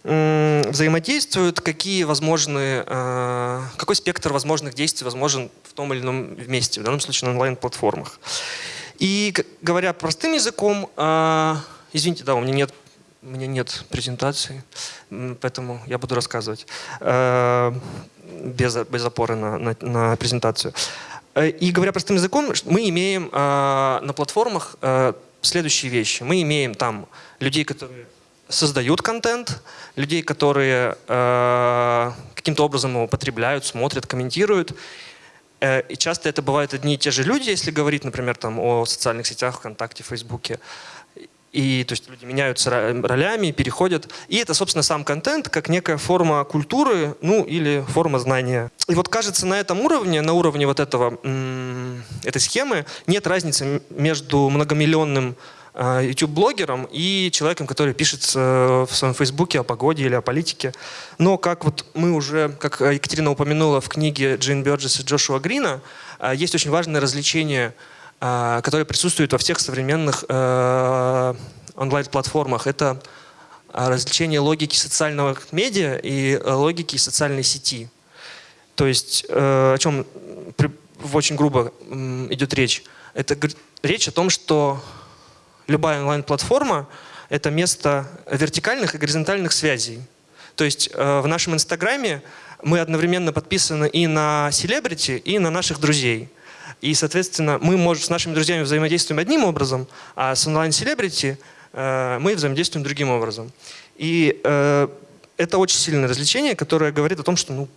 взаимодействуют, какие возможны, э, какой спектр возможных действий возможен в том или ином месте, в данном случае на онлайн-платформах. И говоря простым языком, э, извините, да, у меня нет, у меня нет презентации, поэтому я буду рассказывать э, без, без опоры на, на, на презентацию. И говоря простым языком, мы имеем на платформах следующие вещи. Мы имеем там людей, которые создают контент, людей, которые э, каким-то образом его потребляют, смотрят, комментируют. Э, и часто это бывают одни и те же люди, если говорить, например, там, о социальных сетях, ВКонтакте, Фейсбуке. И то есть люди меняются ролями, переходят. И это, собственно, сам контент, как некая форма культуры, ну или форма знания. И вот кажется, на этом уровне, на уровне вот этого, этой схемы, нет разницы между многомиллионным YouTube-блогером и человеком, который пишет э, в своем Фейсбуке о погоде или о политике. Но как вот мы уже, как Екатерина упомянула в книге Джейн Бёрджес и Джошуа Грина, э, есть очень важное развлечение, которое присутствует во всех современных онлайн-платформах. Это развлечение логики социального медиа и логики социальной сети. То есть о чем очень грубо идет речь? Это речь о том, что любая онлайн-платформа — это место вертикальных и горизонтальных связей. То есть э, в нашем Инстаграме мы одновременно подписаны и на селебрити, и на наших друзей. И, соответственно, мы можем с нашими друзьями взаимодействуем одним образом, а с онлайн-селебрити э, мы взаимодействуем другим образом. И э, это очень сильное развлечение, которое говорит о том, что ну,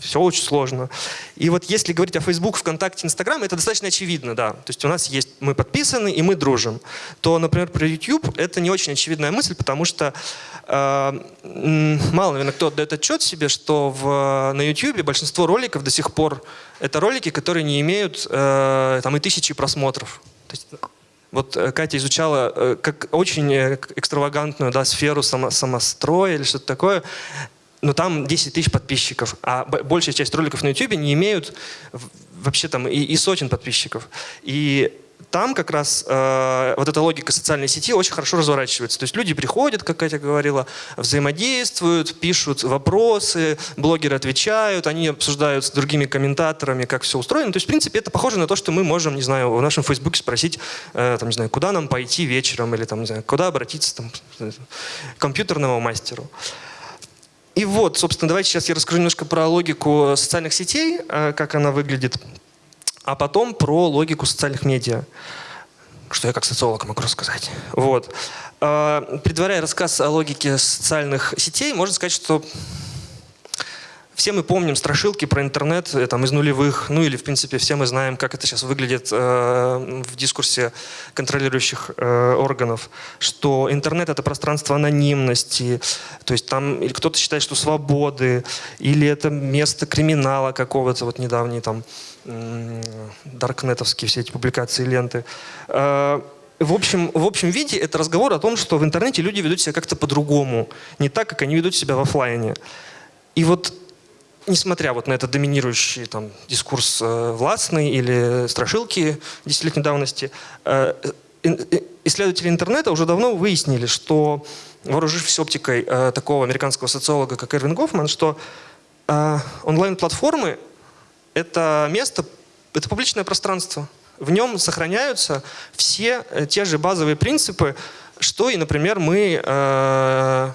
все очень сложно. И вот если говорить о Facebook, ВКонтакте, Инстаграм, это достаточно очевидно, да. То есть у нас есть, мы подписаны и мы дружим. То, например, про YouTube это не очень очевидная мысль, потому что э, мало, наверное, кто отдает отчет себе, что в, на YouTube большинство роликов до сих пор это ролики, которые не имеют э, там и тысячи просмотров. То есть, вот э, Катя изучала э, как очень э, экстравагантную да, сферу само, самостроя или что-то такое но там 10 тысяч подписчиков, а большая часть роликов на YouTube не имеют вообще там и, и сотен подписчиков. И там как раз э, вот эта логика социальной сети очень хорошо разворачивается. То есть люди приходят, как Катя говорила, взаимодействуют, пишут вопросы, блогеры отвечают, они обсуждают с другими комментаторами, как все устроено. То есть, в принципе, это похоже на то, что мы можем, не знаю, в нашем Фейсбуке спросить, э, там, не знаю, куда нам пойти вечером, или там, не знаю, куда обратиться там, к компьютерному мастеру. И вот, собственно, давайте сейчас я расскажу немножко про логику социальных сетей, э, как она выглядит, а потом про логику социальных медиа, что я как социолог могу рассказать. Вот. Э, предваряя рассказ о логике социальных сетей, можно сказать, что все мы помним страшилки про интернет э, там, из нулевых, ну или, в принципе, все мы знаем, как это сейчас выглядит э, в дискурсе контролирующих э, органов, что интернет — это пространство анонимности, то есть там кто-то считает, что свободы, или это место криминала какого-то, вот недавние там даркнетовские все эти публикации, ленты. Э, в общем, в общем виде это разговор о том, что в интернете люди ведут себя как-то по-другому, не так, как они ведут себя в офлайне. И вот несмотря вот на этот доминирующий там, дискурс э, властный или страшилки десятилетней давности, э, э, исследователи интернета уже давно выяснили, что, вооружившись оптикой э, такого американского социолога, как Эрвин Гофман, что э, онлайн-платформы — это место, это публичное пространство. В нем сохраняются все э, те же базовые принципы, что и, например, мы э,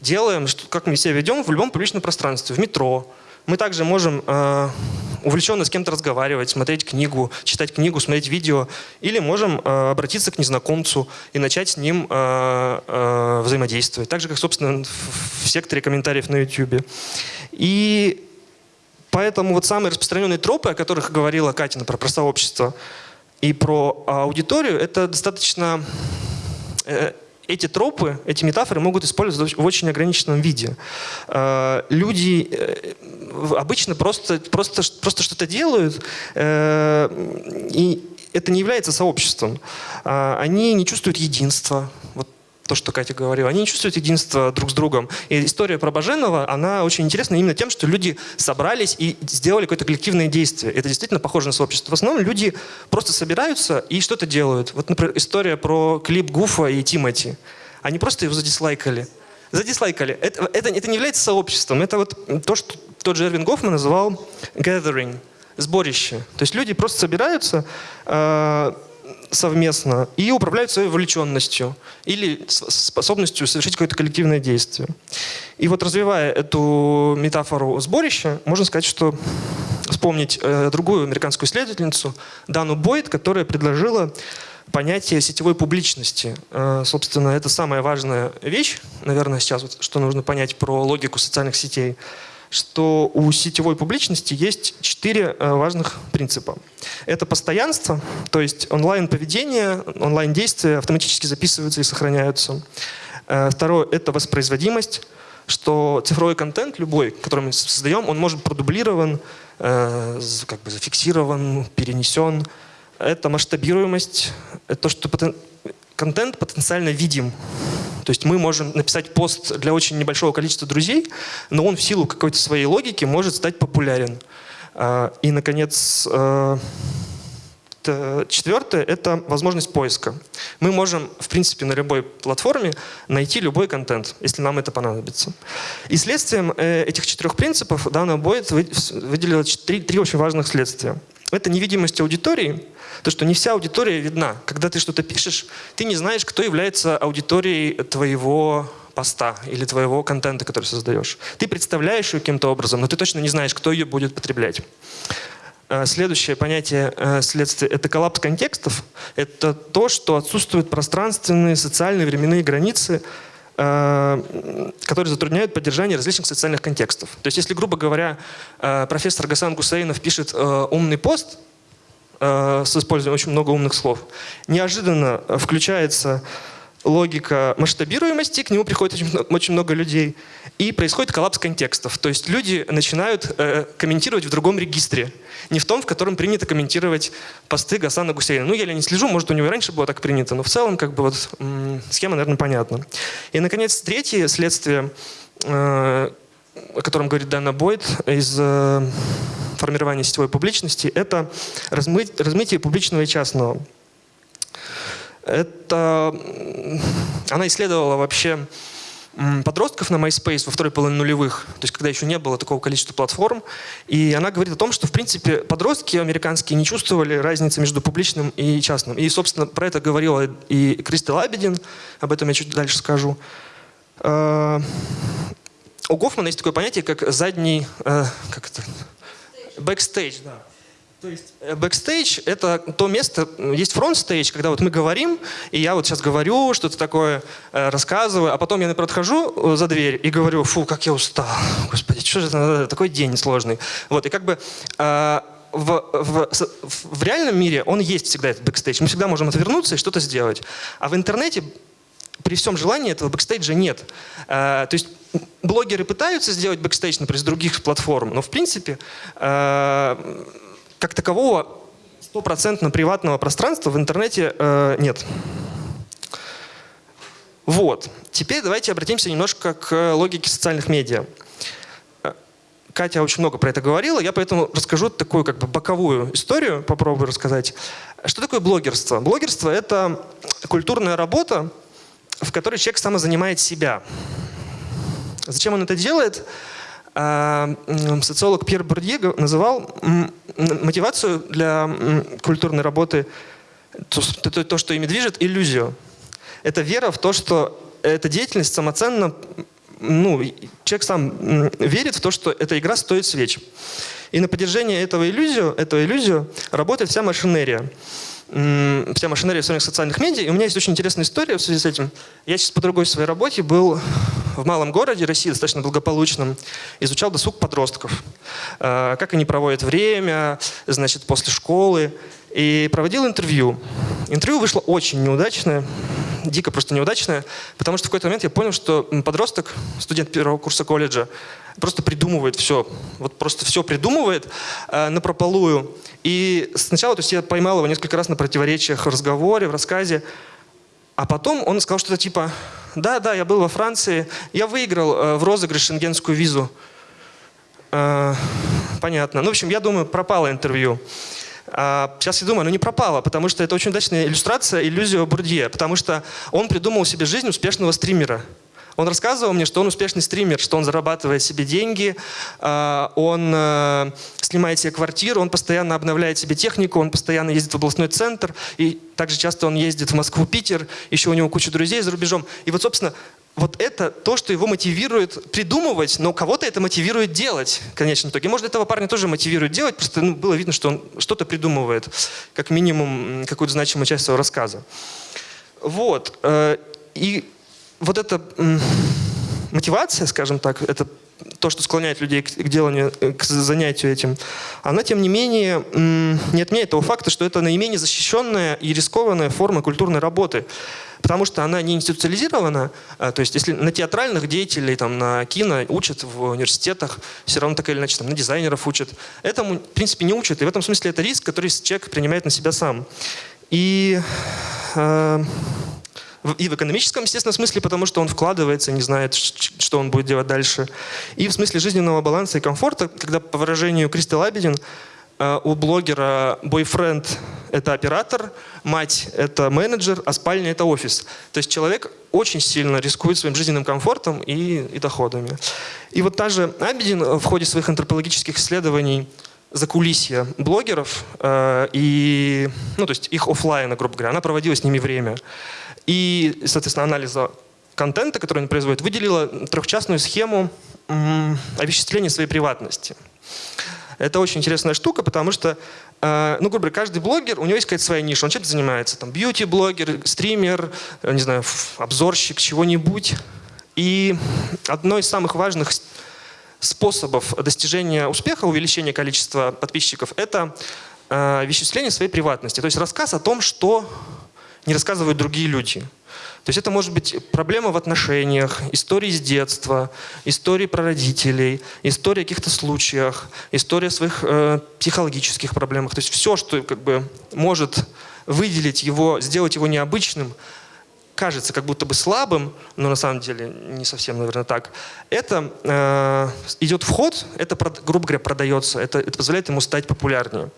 делаем, что, как мы себя ведем в любом публичном пространстве, в метро, мы также можем э, увлеченно с кем-то разговаривать, смотреть книгу, читать книгу, смотреть видео. Или можем э, обратиться к незнакомцу и начать с ним э, взаимодействовать. Так же, как, собственно, в, секторе комментариев на YouTube. И поэтому вот самые распространенные тропы, о которых говорила Катя, про, про сообщество и про аудиторию, это достаточно... Эти тропы, эти метафоры могут использовать в очень ограниченном виде. Люди обычно просто, просто, просто что-то делают, и это не является сообществом. Они не чувствуют единства. Вот то, что Катя говорила, они не чувствуют единства друг с другом. И история про Баженова, она очень интересна именно тем, что люди собрались и сделали какое-то коллективное действие. Это действительно похоже на сообщество. В основном люди просто собираются и что-то делают. Вот, например, история про клип Гуфа и Тимати. Они просто его задислайкали. Задислайкали. Это, это, это не является сообществом. Это вот то, что тот же Эрвин Гофман называл gathering, сборище. То есть люди просто собираются, э, совместно и управляют своей вовлеченностью или способностью совершить какое-то коллективное действие. И вот развивая эту метафору сборища, можно сказать, что вспомнить э, другую американскую исследовательницу Дану Бойд, которая предложила понятие сетевой публичности. Э, собственно, это самая важная вещь, наверное, сейчас, вот, что нужно понять про логику социальных сетей – что у сетевой публичности есть четыре э, важных принципа. Это постоянство, то есть онлайн-поведение, онлайн-действия автоматически записываются и сохраняются. Э, второе – это воспроизводимость, что цифровой контент любой, который мы создаем, он может продублирован, э, как бы зафиксирован, перенесен. Это масштабируемость, это то, что контент потенциально видим. То есть мы можем написать пост для очень небольшого количества друзей, но он в силу какой-то своей логики может стать популярен. А, и, наконец, а, четвертое – это возможность поиска. Мы можем, в принципе, на любой платформе найти любой контент, если нам это понадобится. И следствием э, этих четырех принципов Дана Бойт выделила три очень важных следствия. Это невидимость аудитории, то, что не вся аудитория видна. Когда ты что-то пишешь, ты не знаешь, кто является аудиторией твоего поста или твоего контента, который создаешь. Ты представляешь ее каким-то образом, но ты точно не знаешь, кто ее будет потреблять. Э, следующее понятие э, следствия – это коллапс контекстов. Это то, что отсутствуют пространственные, социальные, временные границы, которые затрудняют поддержание различных социальных контекстов. То есть, если, грубо говоря, профессор Гасан Гусейнов пишет умный пост с использованием очень много умных слов, неожиданно включается логика масштабируемости, к нему приходит очень, много людей, и происходит коллапс контекстов. То есть люди начинают э, комментировать в другом регистре, не в том, в котором принято комментировать посты Гасана Гусейна. Ну, я не слежу, может, у него раньше было так принято, но в целом, как бы, вот, схема, наверное, понятна. И, наконец, третье следствие, э, о котором говорит Дана Бойд из э, формирования сетевой публичности, это размыть, размытие публичного и частного. Это она исследовала вообще подростков на MySpace во второй половине нулевых, то есть когда еще не было такого количества платформ. И она говорит о том, что в принципе подростки американские не чувствовали разницы между публичным и частным. И, собственно, про это говорила и Кристел Абедин, об этом я чуть дальше скажу. Э, у Гофмана есть такое понятие, как задний, э, как это, бэкстейдж, да. То есть бэкстейдж — это то место, есть frontstage, когда вот мы говорим, и я вот сейчас говорю, что-то такое э, рассказываю, а потом я, например, отхожу э, за дверь и говорю, фу, как я устал, господи, что же это, такой день сложный. Вот, и как бы э, в, в, в реальном мире он есть всегда, этот бэкстейдж. Мы всегда можем отвернуться и что-то сделать. А в интернете при всем желании этого бэкстейджа нет. то есть блогеры пытаются сделать бэкстейдж, например, с других платформ, но в принципе как такового стопроцентно приватного пространства в интернете э, нет. Вот. Теперь давайте обратимся немножко к логике социальных медиа. Э, Катя очень много про это говорила, я поэтому расскажу такую как бы боковую историю, попробую рассказать. Что такое блогерство? Блогерство — это культурная работа, в которой человек самозанимает себя. Зачем он это делает? А, социолог Пьер Бурдье называл мотивацию для культурной работы, то, то, что ими движет, иллюзию. Это вера в то, что эта деятельность самоценна, ну, человек сам верит в то, что эта игра стоит свеч. И на поддержание этого иллюзию, этого иллюзию работает вся машинерия вся машинерия своих социальных медиа. И у меня есть очень интересная история в связи с этим. Я сейчас по другой своей работе был в малом городе России, достаточно благополучном, изучал досуг подростков. Э, как они проводят время, значит, после школы. И проводил интервью. Интервью вышло очень неудачное. дико просто неудачная, потому что в какой-то момент я понял, что подросток, студент первого курса колледжа, просто придумывает все, вот просто все придумывает э, на прополую. И сначала, то есть я поймал его несколько раз на противоречиях в разговоре, в рассказе, а потом он сказал что-то типа, да, да, я был во Франции, я выиграл э, в розыгрыш шенгенскую визу. Э, понятно. Ну, в общем, я думаю, пропало интервью. А сейчас я думаю, ну не пропало, потому что это очень удачная иллюстрация иллюзию Бурдье, потому что он придумал себе жизнь успешного стримера. Он рассказывал мне, что он успешный стример, что он зарабатывает себе деньги, а, он э, снимает себе квартиру, он постоянно обновляет себе технику, он постоянно ездит в областной центр, и также часто он ездит в Москву, Питер, еще у него куча друзей за рубежом. И вот, собственно, вот это то, что его мотивирует придумывать, но кого-то это мотивирует делать в конечном итоге. Может, этого парня тоже мотивирует делать, просто ну, было видно, что он что-то придумывает, как минимум какую-то значимую часть своего рассказа. Вот. Э, и вот эта мотивация, скажем так, это то, что склоняет людей к, деланию, э, к занятию этим, она, тем не менее, не отменяет того факта, что это наименее защищенная и рискованная форма культурной работы потому что она не институциализирована. А, то есть если на театральных деятелей, там, на кино учат в университетах, все равно так или иначе там, на дизайнеров учат. Этому, в принципе, не учат. И в этом смысле это риск, который человек принимает на себя сам. И э, и в экономическом, естественно, смысле, потому что он вкладывается, не знает, что он будет делать дальше. И в смысле жизненного баланса и комфорта, когда, по выражению Кристи Лабедин, Э, у блогера бойфренд – это оператор, мать – это менеджер, а спальня – это офис. То есть человек очень сильно рискует своим жизненным комфортом и, и доходами. И вот та же Абедин в ходе своих антропологических исследований за кулисья блогеров э, и, ну, то есть их офлайна, грубо говоря, она проводила с ними время. И, соответственно, анализа контента, который они производят, выделила трехчастную схему овеществления своей приватности. Это очень интересная штука, потому что, э, ну, грубо говоря, каждый блогер, у него есть какая-то своя ниша, он чем-то занимается. Там бьюти-блогер, стример, э, не знаю, обзорщик, чего-нибудь. И одно из самых важных способов достижения успеха, увеличения количества подписчиков, это э, веществление своей приватности. То есть рассказ о том, что не рассказывают другие люди. То есть это может быть проблема в отношениях, истории с детства, истории про родителей, история о каких-то случаях, история о своих э, психологических проблемах. То есть все, что как бы может выделить его, сделать его необычным, кажется как будто бы слабым, но на самом деле не совсем, наверное, так. Это э, идет в ход, это, грубо говоря, продается, это, это позволяет ему стать популярнее.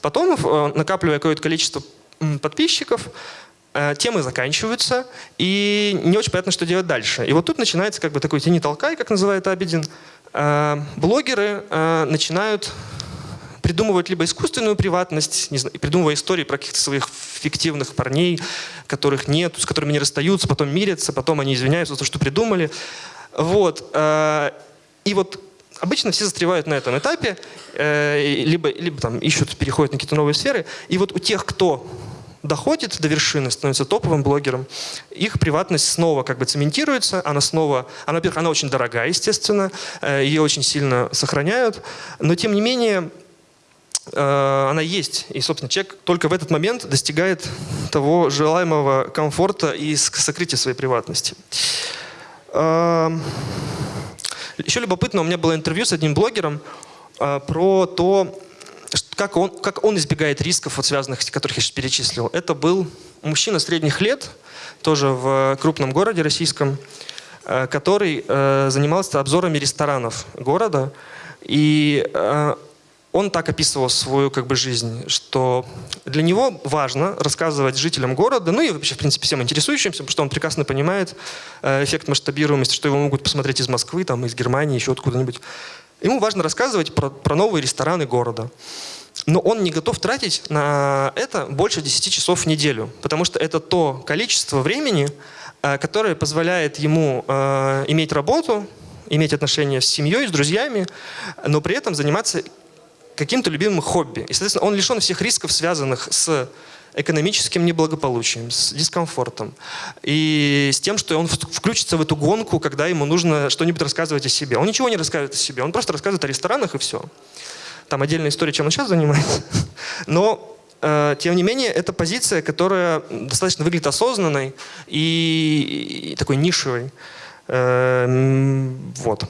Потом, э, накапливая какое-то количество подписчиков, Э, темы заканчиваются, и не очень понятно, что делать дальше. И вот тут начинается как бы такой тени толкай, как называет Абедин. Э, блогеры э, начинают придумывать либо искусственную приватность, не знаю, придумывая истории про каких-то своих фиктивных парней, которых нет, с которыми не расстаются, потом мирятся, потом они извиняются за то, что придумали. Вот. И вот обычно все застревают на этом этапе, либо, либо там ищут, переходят на какие-то новые сферы. И вот у тех, кто доходит до вершины, становится топовым блогером, их приватность снова как бы цементируется, она снова, она, во-первых, она очень дорогая, естественно, э, ее очень сильно сохраняют, но тем не менее э, она есть. И, собственно, человек только в этот момент достигает того желаемого комфорта и сокрытия своей приватности. Еще любопытно, у меня было интервью с одним блогером э, про то, как он, как он избегает рисков, вот связанных, которых я сейчас перечислил. Это был мужчина средних лет, тоже в крупном городе российском, э, который э, занимался обзорами ресторанов города. И э, он так описывал свою как бы, жизнь, что для него важно рассказывать жителям города, ну и вообще, в принципе, всем интересующимся, потому что он прекрасно понимает эффект масштабируемости, что его могут посмотреть из Москвы, там, из Германии, еще откуда-нибудь. Ему важно рассказывать про, про новые рестораны города. Но он не готов тратить на это больше 10 часов в неделю, потому что это то количество времени, э, которое позволяет ему э, иметь работу, иметь отношения с семьей, с друзьями, но при этом заниматься каким-то любимым хобби. И, соответственно, он лишен всех рисков, связанных с экономическим неблагополучием, с дискомфортом и с тем, что он включится в эту гонку, когда ему нужно что-нибудь рассказывать о себе. Он ничего не рассказывает о себе, он просто рассказывает о ресторанах и все. Там отдельная история, чем он сейчас занимается. Но э, тем не менее, это позиция, которая достаточно выглядит осознанной и, и такой нишевой. Э, вот.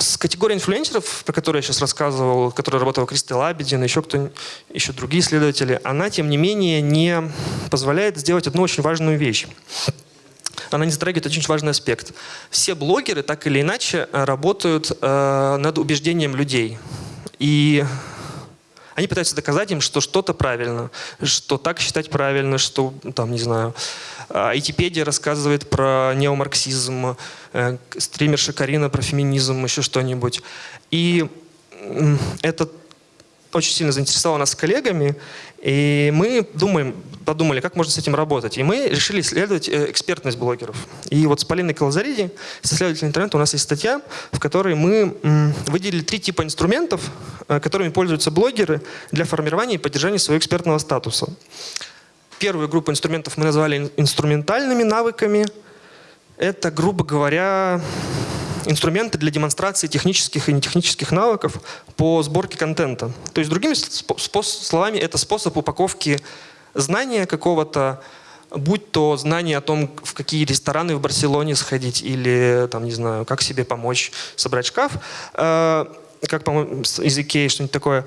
С категорией инфлюенсеров, про которую я сейчас рассказывал, которая работала Кристи Лабедин, еще кто еще другие исследователи, она, тем не менее, не позволяет сделать одну очень важную вещь. Она не затрагивает очень важный аспект. Все блогеры так или иначе работают э, над убеждением людей. И они пытаются доказать им, что что-то правильно, что так считать правильно, что, там, не знаю, Айтипедия рассказывает про неомарксизм, э, стримерша Карина про феминизм, еще что-нибудь. И это очень сильно заинтересовало нас с коллегами, и мы думаем, подумали, как можно с этим работать. И мы решили исследовать э, экспертность блогеров. И вот с Полиной Калазариди, с исследователем интернета, у нас есть статья, в которой мы выделили три типа инструментов, э, которыми пользуются блогеры для формирования и поддержания своего экспертного статуса. Первую группу инструментов мы назвали инструментальными навыками. Это, грубо говоря, инструменты для демонстрации технических и нетехнических навыков по сборке контента. То есть, другими словами, это способ упаковки знания какого-то, будь то знание о том, в какие рестораны в Барселоне сходить или, там, не знаю, как себе помочь собрать шкаф, э, как, по-моему, из Икеи, что-нибудь такое,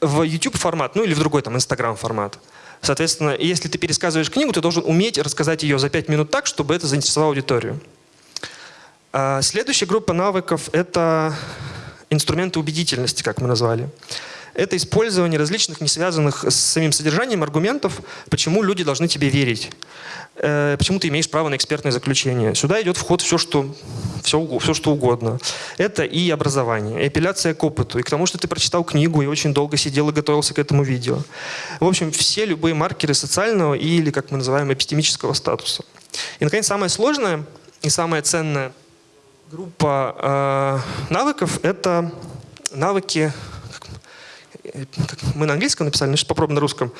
в YouTube формат, ну или в другой, там, Instagram формат. Соответственно, если ты пересказываешь книгу, ты должен уметь рассказать ее за пять минут так, чтобы это заинтересовало аудиторию. А следующая группа навыков — это инструменты убедительности, как мы назвали. Это использование различных, не связанных с самим содержанием аргументов, почему люди должны тебе верить, э, почему ты имеешь право на экспертное заключение. Сюда идет вход все, что, все, все, что угодно. Это и образование, и апелляция к опыту, и к тому, что ты прочитал книгу и очень долго сидел и готовился к этому видео. В общем, все любые маркеры социального или, как мы называем, эпистемического статуса. И, наконец, самое сложное и самое ценное – группа э, навыков — это навыки, мы на английском написали, сейчас попробуем на русском.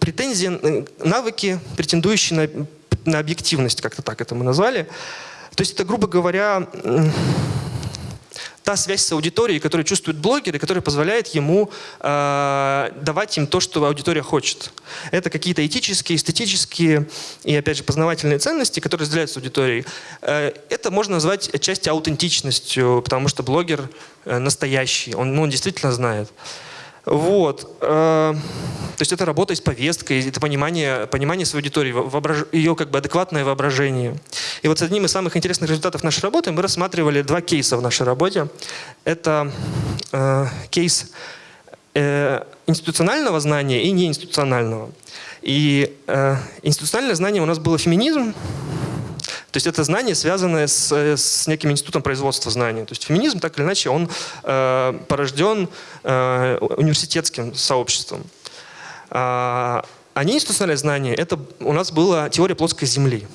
Претензии, навыки, претендующие на, на объективность, как-то так это мы назвали. То есть это, грубо говоря, та связь с аудиторией, которую чувствует блогер и которая позволяет ему э, давать им то, что аудитория хочет. Это какие-то этические, эстетические и, опять же, познавательные ценности, которые разделяются аудиторией. Э, это можно назвать отчасти аутентичностью, потому что блогер э, настоящий, он, ну, он действительно знает. Вот. Э, то есть это работа с повесткой, это понимание, понимание своей аудитории, воображ... ее как бы адекватное воображение. И вот с одним из самых интересных результатов нашей работы мы рассматривали два кейса в нашей работе. Это э, кейс э, институционального знания и неинституционального. И э, институциональное знание у нас было феминизм, то есть это знание, связанное с, с неким институтом производства знаний. То есть феминизм, так или иначе, он э, порожден э, университетским сообществом. А, неинституциональное знание, это у нас была теория плоской Земли.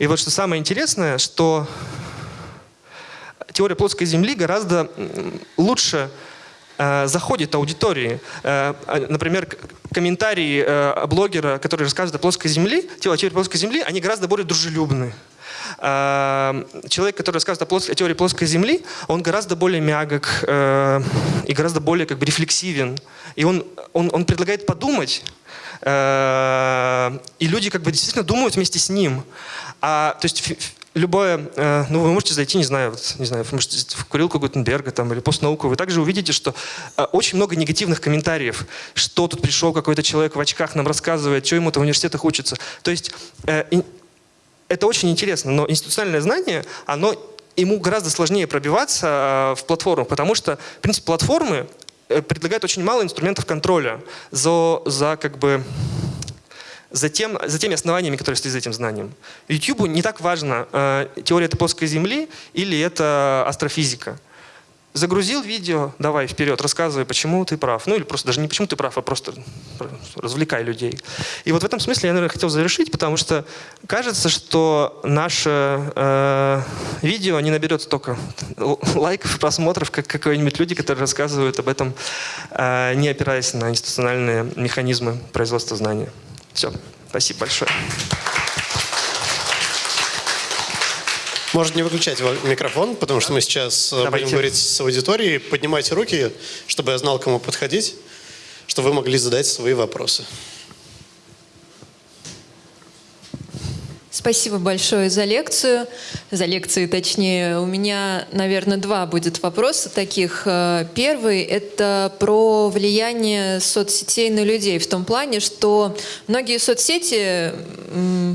И вот что самое интересное, что теория плоской Земли гораздо лучше э, заходит аудитории. Э, а, например, комментарии э, блогера, который рассказывает о плоской Земле, теории плоской Земли, они гораздо более дружелюбны. Э, человек, который рассказывает о, плоско, теории плоской Земли, он гораздо более мягок э, и гораздо более как бы, рефлексивен. И он, он, он предлагает подумать, э, и люди как бы действительно думают вместе с ним. А, то есть любое, э, ну вы можете зайти, не знаю, вот, не знаю, вы можете в курилку Гутенберга там, или постнауку, вы также увидите, что э, очень много негативных комментариев, что тут пришел какой-то человек в очках, нам рассказывает, что ему-то в университетах учится. То есть э, это очень интересно, но институциональное знание, оно ему гораздо сложнее пробиваться в платформах, потому что, в принципе, платформы предлагают очень мало инструментов контроля за, за как бы за, тем, за теми основаниями, которые стоят за этим знанием. YouTube не так важно, э, теория это плоской Земли или это астрофизика. Загрузил видео, давай вперед, рассказывай, почему ты прав. Ну или просто даже не почему ты прав, а просто развлекай людей. И вот в этом смысле я, наверное, хотел завершить, потому что кажется, что наше э, видео не наберет столько лайков и просмотров, как какие-нибудь люди, которые рассказывают об этом, э, не опираясь на институциональные механизмы производства знания. Все, спасибо большое. Можно не выключать микрофон, потому что мы сейчас э, Давайте. будем говорить с аудиторией. Поднимайте руки, чтобы я знал, кому подходить, чтобы вы могли задать свои вопросы. Спасибо большое за лекцию, за лекции точнее. У меня, наверное, два будет вопроса таких. Э, Первый – это про влияние соцсетей на людей в том плане, что многие соцсети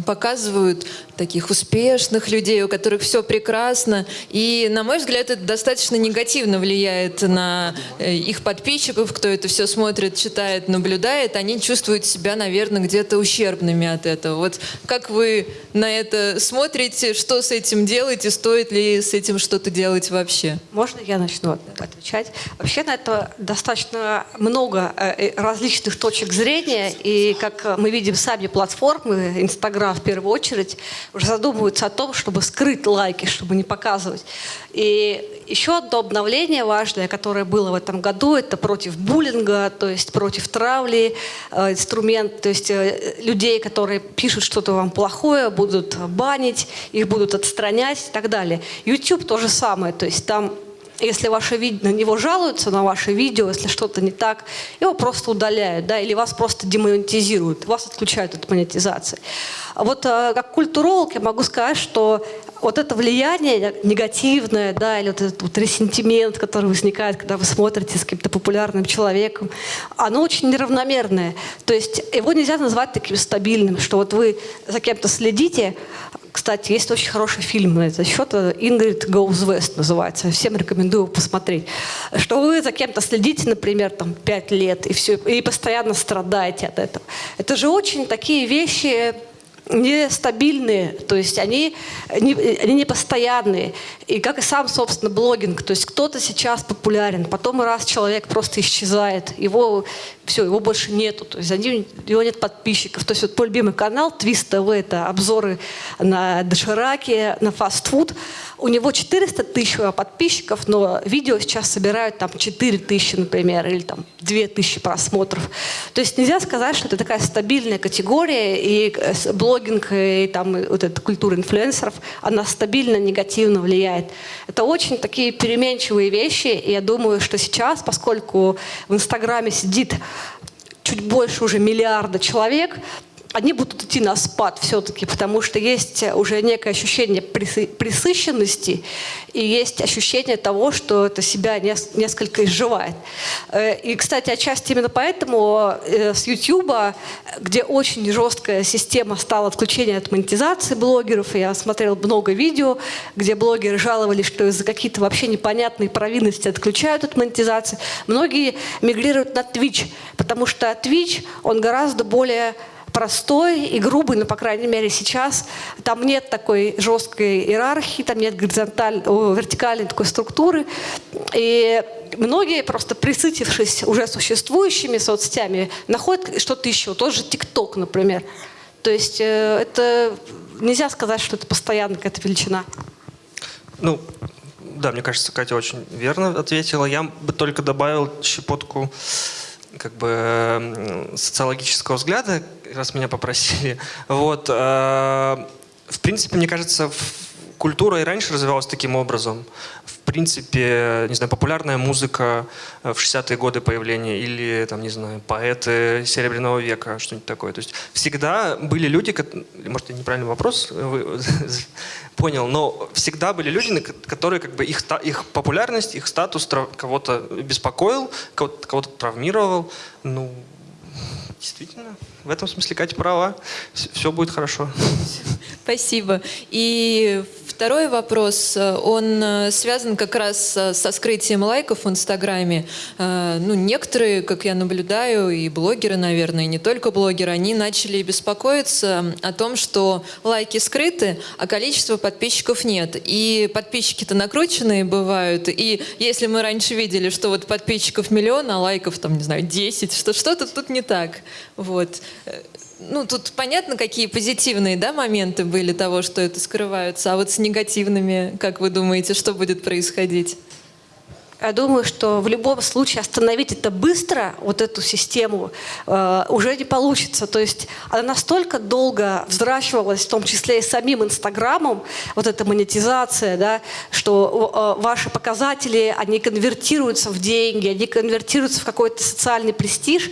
показывают таких успешных людей, у которых все прекрасно. И, на мой взгляд, это достаточно негативно влияет на э, их подписчиков, кто это все смотрит, читает, наблюдает. Они чувствуют себя, наверное, где-то ущербными от этого. Вот как вы на это смотрите, что с этим делаете, стоит ли с этим что-то делать вообще? Можно я начну отвечать? Вообще на это достаточно много э, э, различных точек зрения, и как мы видим сами платформы, Инстаграм в первую очередь, уже задумываются о том, чтобы скрыть лайки, чтобы не показывать. И еще одно обновление важное, которое было в этом году, это против буллинга, то есть против травли, э, инструмент, то есть э, людей, которые пишут что-то вам плохое, будут банить, их будут отстранять и так далее. YouTube то же самое, то есть там если ваше видео, на него жалуются, на ваше видео, если что-то не так, его просто удаляют, да, или вас просто демонетизируют, вас отключают от монетизации. А вот э, как культуролог я могу сказать, что вот это влияние негативное, да, или вот этот вот ресентимент, который возникает, когда вы смотрите с каким-то популярным человеком, оно очень неравномерное. То есть его нельзя назвать таким стабильным, что вот вы за кем-то следите, кстати, есть очень хороший фильм на этот счет, «Ингрид Goes West» называется. Всем рекомендую посмотреть. Что вы за кем-то следите, например, там, пять лет, и, все, и постоянно страдаете от этого. Это же очень такие вещи нестабильные, то есть они не, они не постоянные. И как и сам, собственно, блогинг, то есть кто-то сейчас популярен, потом раз человек просто исчезает, его все, его больше нету, то есть ним, его нет подписчиков. То есть вот мой любимый канал Twist TV, это обзоры на дошираки, на фастфуд. У него 400 тысяч подписчиков, но видео сейчас собирают там 4 тысячи, например, или там 2 тысячи просмотров. То есть нельзя сказать, что это такая стабильная категория, и э, с- блогинг, и там вот эта культура инфлюенсеров, она стабильно негативно влияет. Это очень такие переменчивые вещи, и я думаю, что сейчас, поскольку в Инстаграме сидит чуть больше уже миллиарда человек, они будут идти на спад все-таки, потому что есть уже некое ощущение присы- присыщенности и есть ощущение того, что это себя нес- несколько изживает. Э, И, кстати, отчасти именно поэтому э, с YouTube, где очень жесткая система стала отключения от монетизации блогеров, я смотрел много видео, где блогеры жаловались, что из-за какие-то вообще непонятные провинности отключают от монетизации. Многие мигрируют на Twitch, потому что Twitch, он гораздо более простой и грубый, но, по крайней мере, сейчас там нет такой жесткой иерархии, там нет горизонталь, о, вертикальной такой структуры. И многие, просто присытившись уже существующими соцсетями, находят что-то еще. Тот же ТикТок, например. То есть э, это нельзя сказать, что это постоянно какая-то величина. Ну, да, мне кажется, Катя очень верно ответила. Я бы только добавил щепотку как бы социологического взгляда, раз меня попросили. Вот. э, В принципе, мне кажется, культура и раньше развивалась таким образом. В принципе, не знаю, популярная музыка э, в 60-е годы появления или, там, не знаю, поэты Серебряного века, что-нибудь такое. То есть всегда были люди, может, я неправильный вопрос э, понял, но всегда были люди, которые как бы их, их популярность, их статус кого-то беспокоил, кого-то, кого-то травмировал. Ну, действительно, в этом смысле Катя права. Все будет хорошо. Спасибо. И второй вопрос, э, он э, связан как раз э, со скрытием лайков в Инстаграме. Ну, некоторые, как я наблюдаю, и блогеры, наверное, и не только блогеры, они начали беспокоиться о том, что лайки скрыты, а количества подписчиков нет. И подписчики-то накрученные бывают. И если мы раньше видели, что вот подписчиков миллион, а лайков там, не знаю, 10, что что-то тут не так. Вот. Ну, тут понятно, какие позитивные да, моменты были того, что это скрываются, а вот с негативными, как вы думаете, что будет происходить? Я думаю, что в любом случае остановить это быстро, вот эту систему, э, уже не получится. То есть она настолько долго взращивалась, в том числе и самим Инстаграмом, вот эта монетизация, да, что э, ваши показатели, они конвертируются в деньги, они конвертируются в какой-то социальный престиж.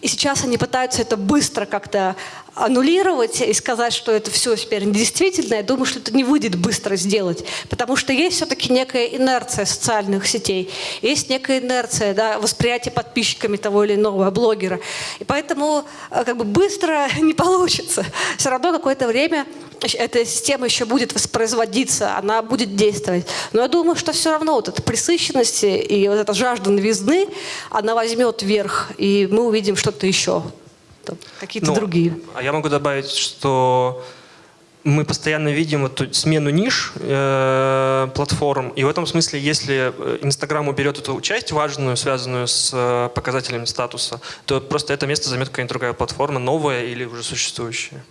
И сейчас они пытаются это быстро как-то аннулировать и сказать, что это все теперь недействительно, я думаю, что это не выйдет быстро сделать. Потому что есть все-таки некая инерция социальных сетей, есть некая инерция да, восприятия подписчиками того или иного блогера. И поэтому э, как бы быстро не получится. Все равно какое-то время эта система еще будет воспроизводиться, она будет действовать. Но я думаю, что все равно вот эта пресыщенность и вот эта жажда новизны, она возьмет верх, и мы увидим что-то еще какие-то ну, другие. А я могу добавить, что мы постоянно видим эту смену ниш э, платформ, и в этом смысле, если э, Инстаграм уберет эту часть важную, связанную с э, показателями статуса, то просто это место займет какая-нибудь другая платформа, новая или уже существующая.